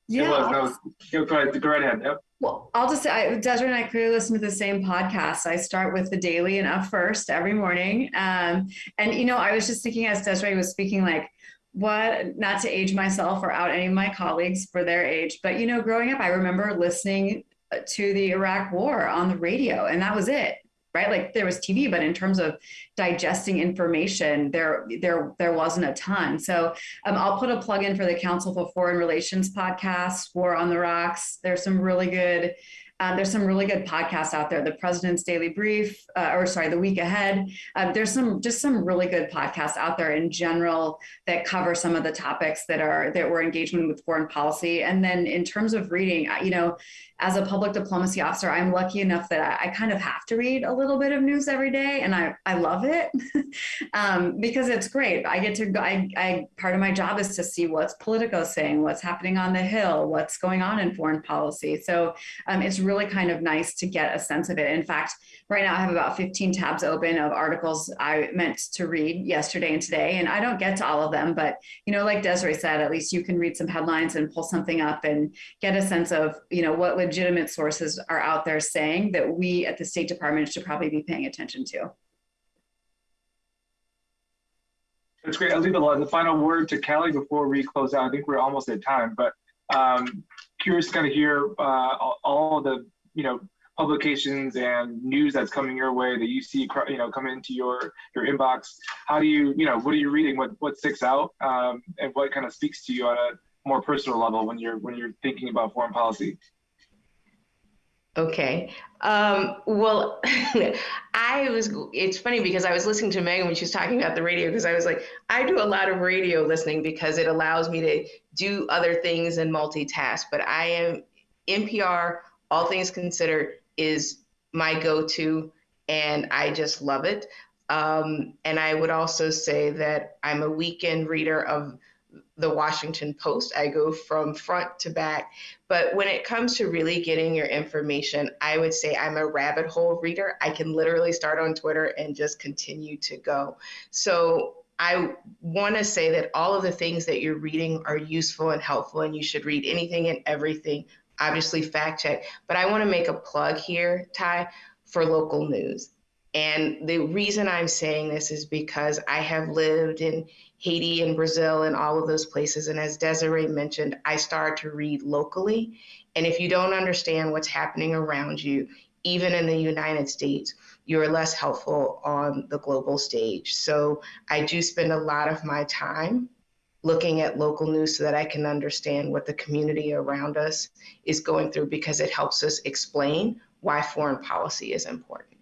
yeah no, go, go, ahead, go right ahead yep. Well, I'll just say, I, Desiree and I clearly listen to the same podcast. I start with the daily and up first every morning. Um, and, you know, I was just thinking as Desiree was speaking, like, what not to age myself or out any of my colleagues for their age but you know growing up i remember listening to the iraq war on the radio and that was it right? Like there was tv but in terms of digesting information there there there wasn't a ton. So um, i'll put a plug in for the council for foreign relations podcast war on the rocks. There's some really good uh, there's some really good podcasts out there. The President's Daily Brief, uh, or sorry, The Week Ahead. Uh, there's some just some really good podcasts out there in general that cover some of the topics that are that we're engaging with foreign policy. And then in terms of reading, you know, as a public diplomacy officer, I'm lucky enough that I, I, kind of have to read a little bit of news every day, and I, I love it um, because it's great. I get to go. I, I part of my job is to see what's Politico saying, what's happening on the Hill, what's going on in foreign policy. So um, it's really kind of nice to get a sense of it. In fact, right now I have about 15 tabs open of articles I meant to read yesterday and today, and I don't get to all of them, but you know, like Desiree said, at least you can read some headlines and pull something up and get a sense of you know what legitimate sources are out there saying that we at the State Department should probably be paying attention to. That's great. I'll leave the, final word to Kelly before we close out. I think we're almost at time, but um, curious to kind of hear uh, all the you know publications and news that's coming your way that you see you know come into your your inbox. How do you you know what are you reading? What what sticks out um, and what kind of speaks to you on a more personal level when you're when you're thinking about foreign policy? Okay. Um, well, I was, it's funny because I was listening to Megan when she was talking about the radio because I was like, I do a lot of radio listening because it allows me to do other things and multitask. But I am NPR, all things considered, is my go to, and I just love it. Um, and I would also say that I'm a weekend reader of the Washington Post. I go from front to back. But when it comes to really getting your information, I would say I'm a rabbit hole reader. I can literally start on Twitter and just continue to go. So I want to say that all of the things that you're reading are useful and helpful, and you should read anything and everything. Obviously, fact check. But I want to make a plug here, Ty, for local news. And the reason I'm saying this is because I have lived in Haiti and Brazil and all of those places. And as Desiree mentioned, I started to read locally. And if you don't understand what's happening around you, even in the United States, you're less helpful on the global stage. So I do spend a lot of my time looking at local news so that I can understand what the community around us is going through because it helps us explain why foreign policy is important.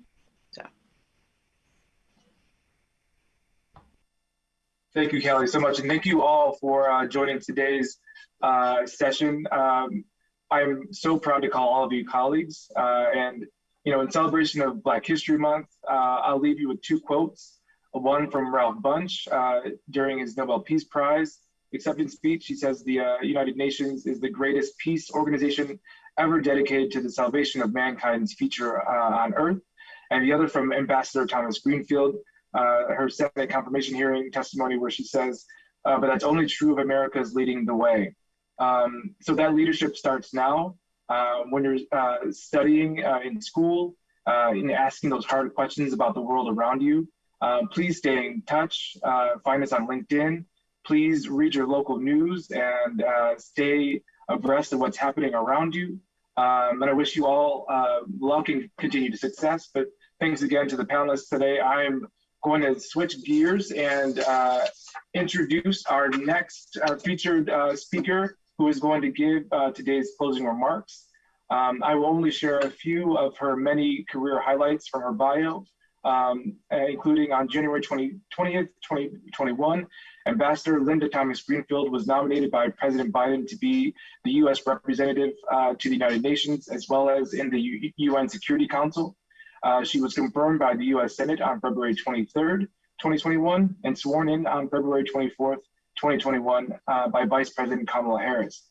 Thank you, Kelly, so much. And thank you all for uh, joining today's uh, session. Um, I'm so proud to call all of you colleagues. Uh, and, you know, in celebration of Black History Month, uh, I'll leave you with two quotes. One from Ralph Bunche uh, during his Nobel Peace Prize acceptance speech. He says the uh, United Nations is the greatest peace organization ever dedicated to the salvation of mankind's future on Earth. And the other from Ambassador Thomas Greenfield, her Senate confirmation hearing testimony where she says, uh, but that's only true of America's leading the way. Um, so that leadership starts now. Uh, when you're uh, studying uh, in school uh, and asking those hard questions about the world around you, please stay in touch. find us on LinkedIn. Please read your local news and stay abreast of what's happening around you. Um, and I wish you all luck and continued success. But thanks again to the panelists today. I'm going to switch gears and uh, introduce our next uh, featured uh, speaker who is going to give uh, today's closing remarks. Um, I will only share a few of her many career highlights from her bio, um, including on January 20, 20th, 2021, Ambassador Linda Thomas Greenfield was nominated by President Biden to be the U.S. representative uh, to the United Nations, as well as in the U UN Security Council. Uh, she was confirmed by the U.S. Senate on February 23rd, 2021, and sworn in on February 24th, 2021, uh, by Vice President Kamala Harris.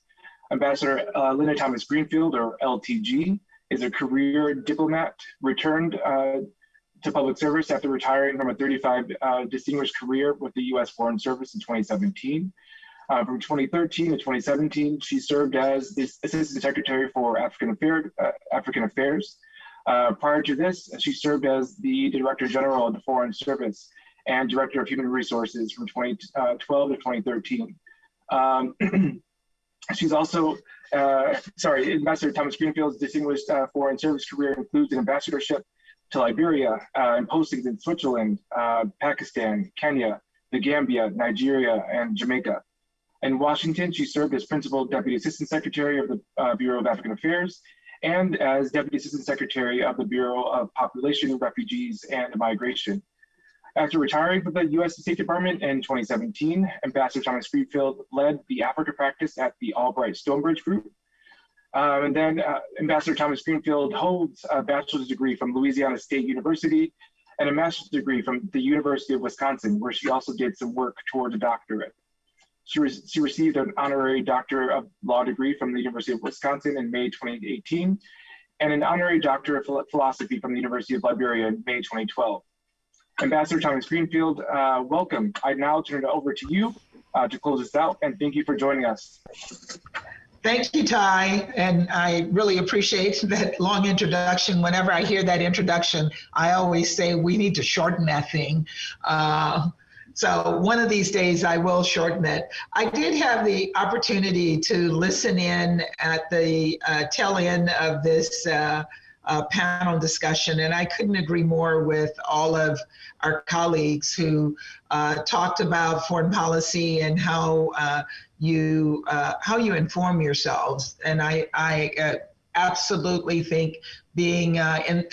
Ambassador uh, Linda Thomas Greenfield, or LTG, is a career diplomat returned uh, to public service after retiring from a 35 uh, distinguished career with the U.S. Foreign Service in 2017. Uh, from 2013 to 2017, she served as the Assistant Secretary for African, Affair, uh, African Affairs. Uh, prior to this, she served as the Director General of the Foreign Service and Director of Human Resources from 2012 to 2013. Um, she's also, uh, sorry, Ambassador Thomas Greenfield's distinguished uh, foreign service career includes an ambassadorship to Liberia uh, and postings in Switzerland, uh, Pakistan, Kenya, the Gambia, Nigeria, and Jamaica. In Washington, she served as Principal Deputy Assistant Secretary of the uh, Bureau of African Affairs and as Deputy Assistant Secretary of the Bureau of Population, Refugees, and Migration. After retiring from the U.S. State Department in 2017, Ambassador Thomas Greenfield led the Africa practice at the Albright Stonebridge Group, um, and then uh, Ambassador Thomas Greenfield holds a bachelor's degree from Louisiana State University and a master's degree from the University of Wisconsin, where she also did some work towards a doctorate. She, re she received an honorary Doctor of Law degree from the University of Wisconsin in May 2018, and an honorary Doctor of Philosophy from the University of Liberia in May 2012. Ambassador Thomas Greenfield, uh, welcome. I now turn it over to you uh, to close this out, and thank you for joining us. Thank you, Ty. And I really appreciate that long introduction. Whenever I hear that introduction, I always say we need to shorten that thing. Uh, so one of these days I will shorten it. I did have the opportunity to listen in at the uh, tail end of this uh, uh, panel discussion, and I couldn't agree more with all of our colleagues who uh, talked about foreign policy and how uh, you uh, how you inform yourselves. And I, I absolutely think being uh, in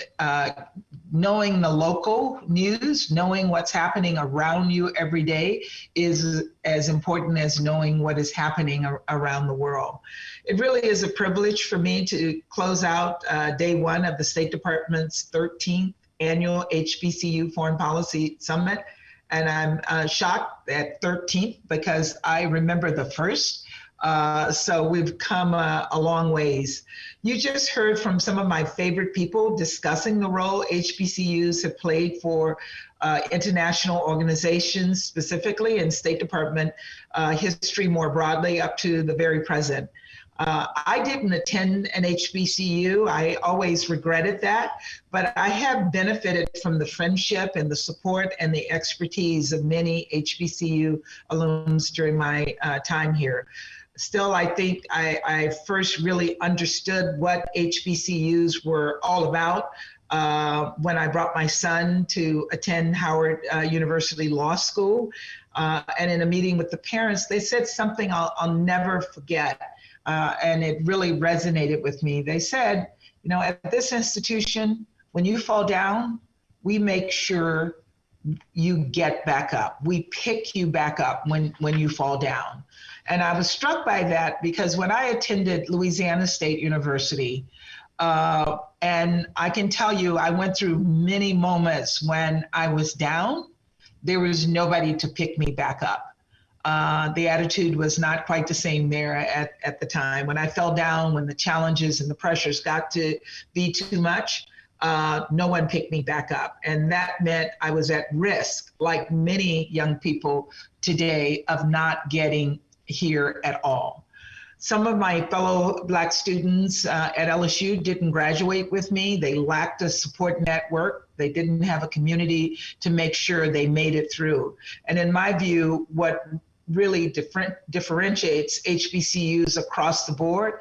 knowing the local news, knowing what's happening around you every day is as important as knowing what is happening ar around the world. It really is a privilege for me to close out uh, day one of the State Department's 13th annual HBCU Foreign Policy Summit. And I'm uh, shocked at 13th because I remember the first. Uh, so we've come uh, a long ways. You just heard from some of my favorite people discussing the role HBCUs have played for uh, international organizations specifically and State Department uh, history more broadly up to the very present. Uh, I didn't attend an HBCU. I always regretted that, but I have benefited from the friendship and the support and the expertise of many HBCU alums during my time here. Still, I think I, I, first really understood what HBCUs were all about uh, when I brought my son to attend Howard uh, University Law School. Uh, and in a meeting with the parents, they said something I'll, I'll never forget uh, and it really resonated with me. They said, you know, at this institution, when you fall down, we make sure you get back up. We pick you back up when, when you fall down. And I was struck by that because when I attended Louisiana State University, uh, and I can tell you, I went through many moments when I was down, there was nobody to pick me back up. Uh, the attitude was not quite the same there at, at the time. When I fell down, when the challenges and the pressures got to be too much, uh, no one picked me back up. And that meant I was at risk, like many young people today, of not getting here at all. Some of my fellow Black students uh, at LSU didn't graduate with me. They lacked a support network. They didn't have a community to make sure they made it through. And in my view, what really different, differentiates HBCUs across the board,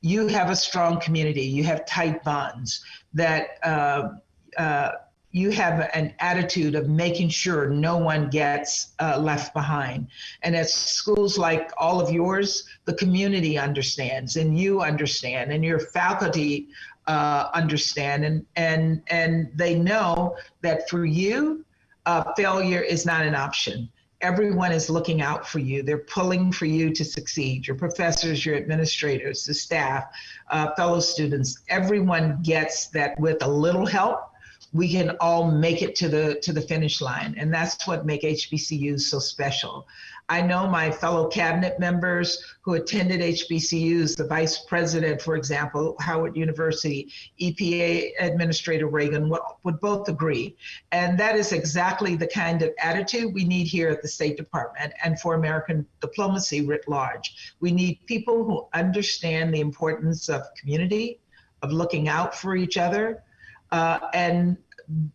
you have a strong community, you have tight bonds that uh, uh, you have an attitude of making sure no one gets uh, left behind. And at schools like all of yours, the community understands and you understand and your faculty uh, understand and, and, and they know that for you, uh, failure is not an option. Everyone is looking out for you. They're pulling for you to succeed. Your professors, your administrators, the staff, uh, fellow students, everyone gets that with a little help, we can all make it to the to the finish line. And that's what make hbcus so special. I know my fellow cabinet members who attended hbcus the vice president for example howard university epa administrator Regan would, would both agree. And that is exactly the kind of attitude we need here at the state department and for american diplomacy writ large. We need people who understand the importance of community of looking out for each other uh, and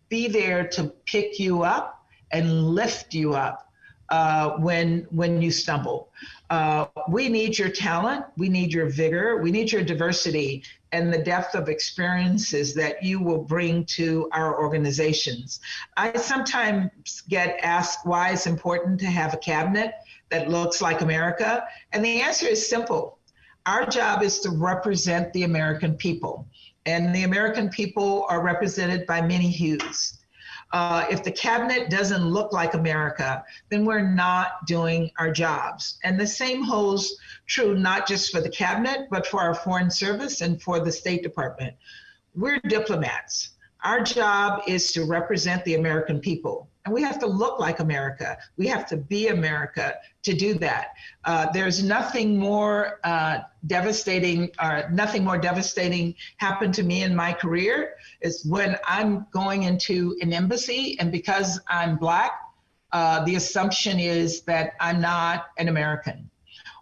be there to pick you up and lift you up uh, when when you stumble. Uh, we need your talent, we need your vigor, we need your diversity and the depth of experiences that you will bring to our organizations. I sometimes get asked why it's important to have a cabinet that looks like America, and the answer is simple. Our job is to represent the American people and the American people are represented by many hues. Uh, if the cabinet doesn't look like America, then we're not doing our jobs. And the same holds true not just for the cabinet, but for our foreign service and for the State Department. We're diplomats. Our job is to represent the American people. And we have to look like America. We have to be America to do that. Uh, there's nothing more uh, devastating, or nothing more devastating happened to me in my career is when I'm going into an embassy, and because I'm Black, uh, the assumption is that I'm not an American.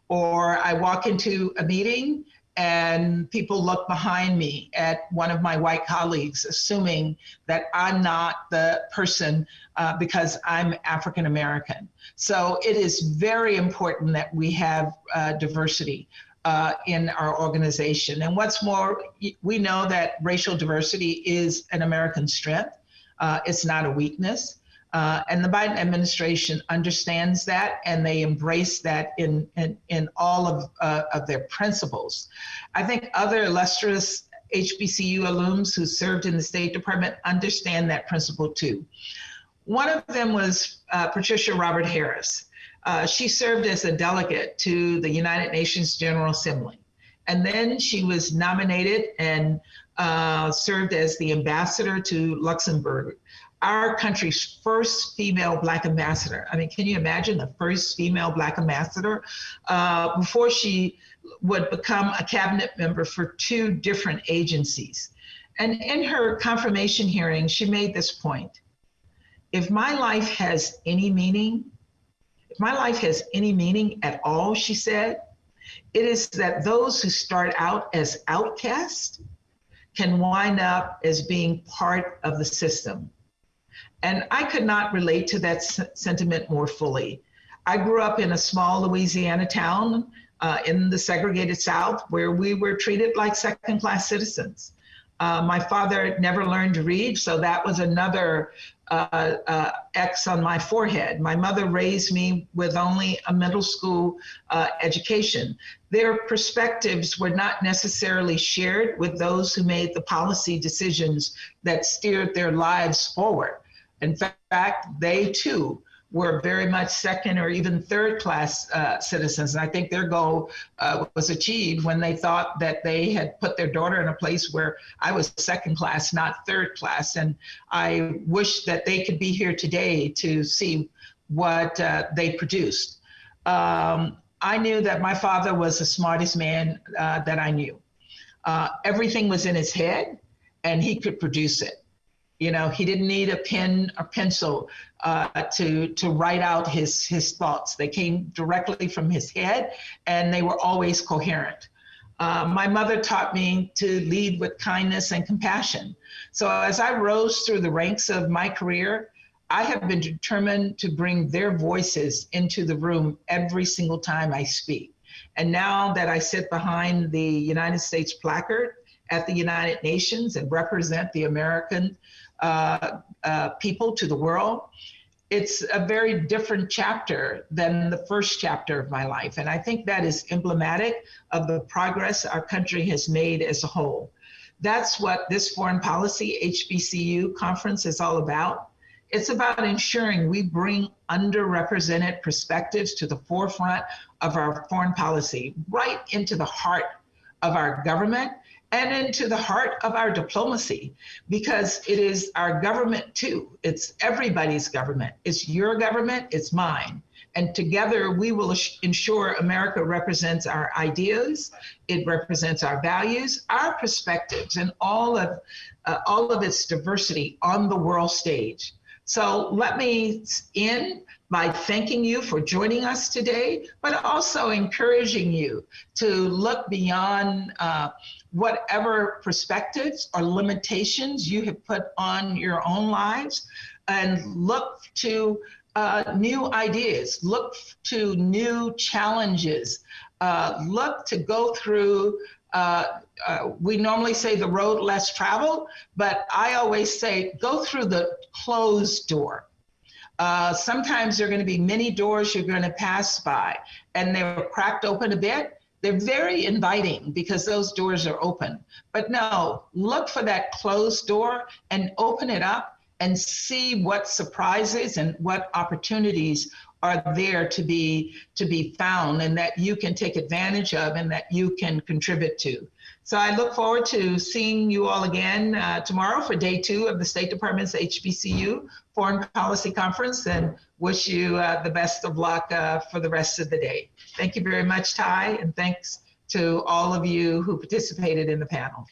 Or I walk into a meeting and people look behind me at one of my white colleagues, assuming that I'm not the person uh, because I'm African American. So it is very important that we have uh, diversity. Uh, in our organization. And what's more, we know that racial diversity is an American strength. Uh, it's not a weakness. Uh, and the Biden administration understands that and they embrace that in, in, in all of, uh, of their principles. I think other illustrious HBCU alums who served in the State Department understand that principle too. One of them was uh, Patricia Roberts Harris. Uh, she served as a delegate to the United Nations General Assembly. And then she was nominated and uh, served as the ambassador to Luxembourg our country's first female Black ambassador. I mean, can you imagine the first female Black ambassador? Uh, before she would become a cabinet member for two different agencies. And in her confirmation hearing, she made this point. If my life has any meaning, if my life has any meaning at all, she said, it is that those who start out as outcasts can wind up as being part of the system. And I could not relate to that sentiment more fully. I grew up in a small Louisiana town uh, in the segregated South where we were treated like second class citizens. Uh, my father never learned to read, so that was another uh, uh, X on my forehead. My mother raised me with only a middle school uh, education. Their perspectives were not necessarily shared with those who made the policy decisions that steered their lives forward. In fact, they too were very much second or even third class uh, citizens. And I think their goal uh, was achieved when they thought that they had put their daughter in a place where I was second class, not third class. And I wish that they could be here today to see what uh, they produced. Um, I knew that my father was the smartest man uh, that I knew. Uh, everything was in his head and he could produce it. You know, he didn't need a pen or pencil uh, to to write out his his thoughts. They came directly from his head, and they were always coherent. Uh, my mother taught me to lead with kindness and compassion. So as I rose through the ranks of my career, I have been determined to bring their voices into the room every single time I speak. And now that I sit behind the United States placard at the United Nations and represent the American uh, uh, people to the world. It's a very different chapter than the first chapter of my life. And I think that is emblematic of the progress our country has made as a whole. That's what this foreign policy HBCU conference is all about. It's about ensuring we bring underrepresented perspectives to the forefront of our foreign policy, right into the heart of our government and into the heart of our diplomacy, because it is our government too. It's everybody's government. It's your government, it's mine. And together we will ensure America represents our ideas, it represents our values, our perspectives, and all of, uh, all of its diversity on the world stage. So let me end by thanking you for joining us today, but also encouraging you to look beyond uh, whatever perspectives or limitations you have put on your own lives and look to uh, new ideas, look to new challenges, uh, look to go through. Uh, uh, we normally say the road less traveled, but I always say go through the closed door. Uh, sometimes there are going to be many doors you're going to pass by, and they're cracked open a bit. They're very inviting because those doors are open. But no, look for that closed door and open it up and see what surprises and what opportunities are there to be to be found and that you can take advantage of and that you can contribute to. So I look forward to seeing you all again uh, tomorrow for day two of the State Department's HBCU Foreign Policy Conference and wish you uh, the best of luck uh, for the rest of the day. Thank you very much, Ty, and thanks to all of you who participated in the panel.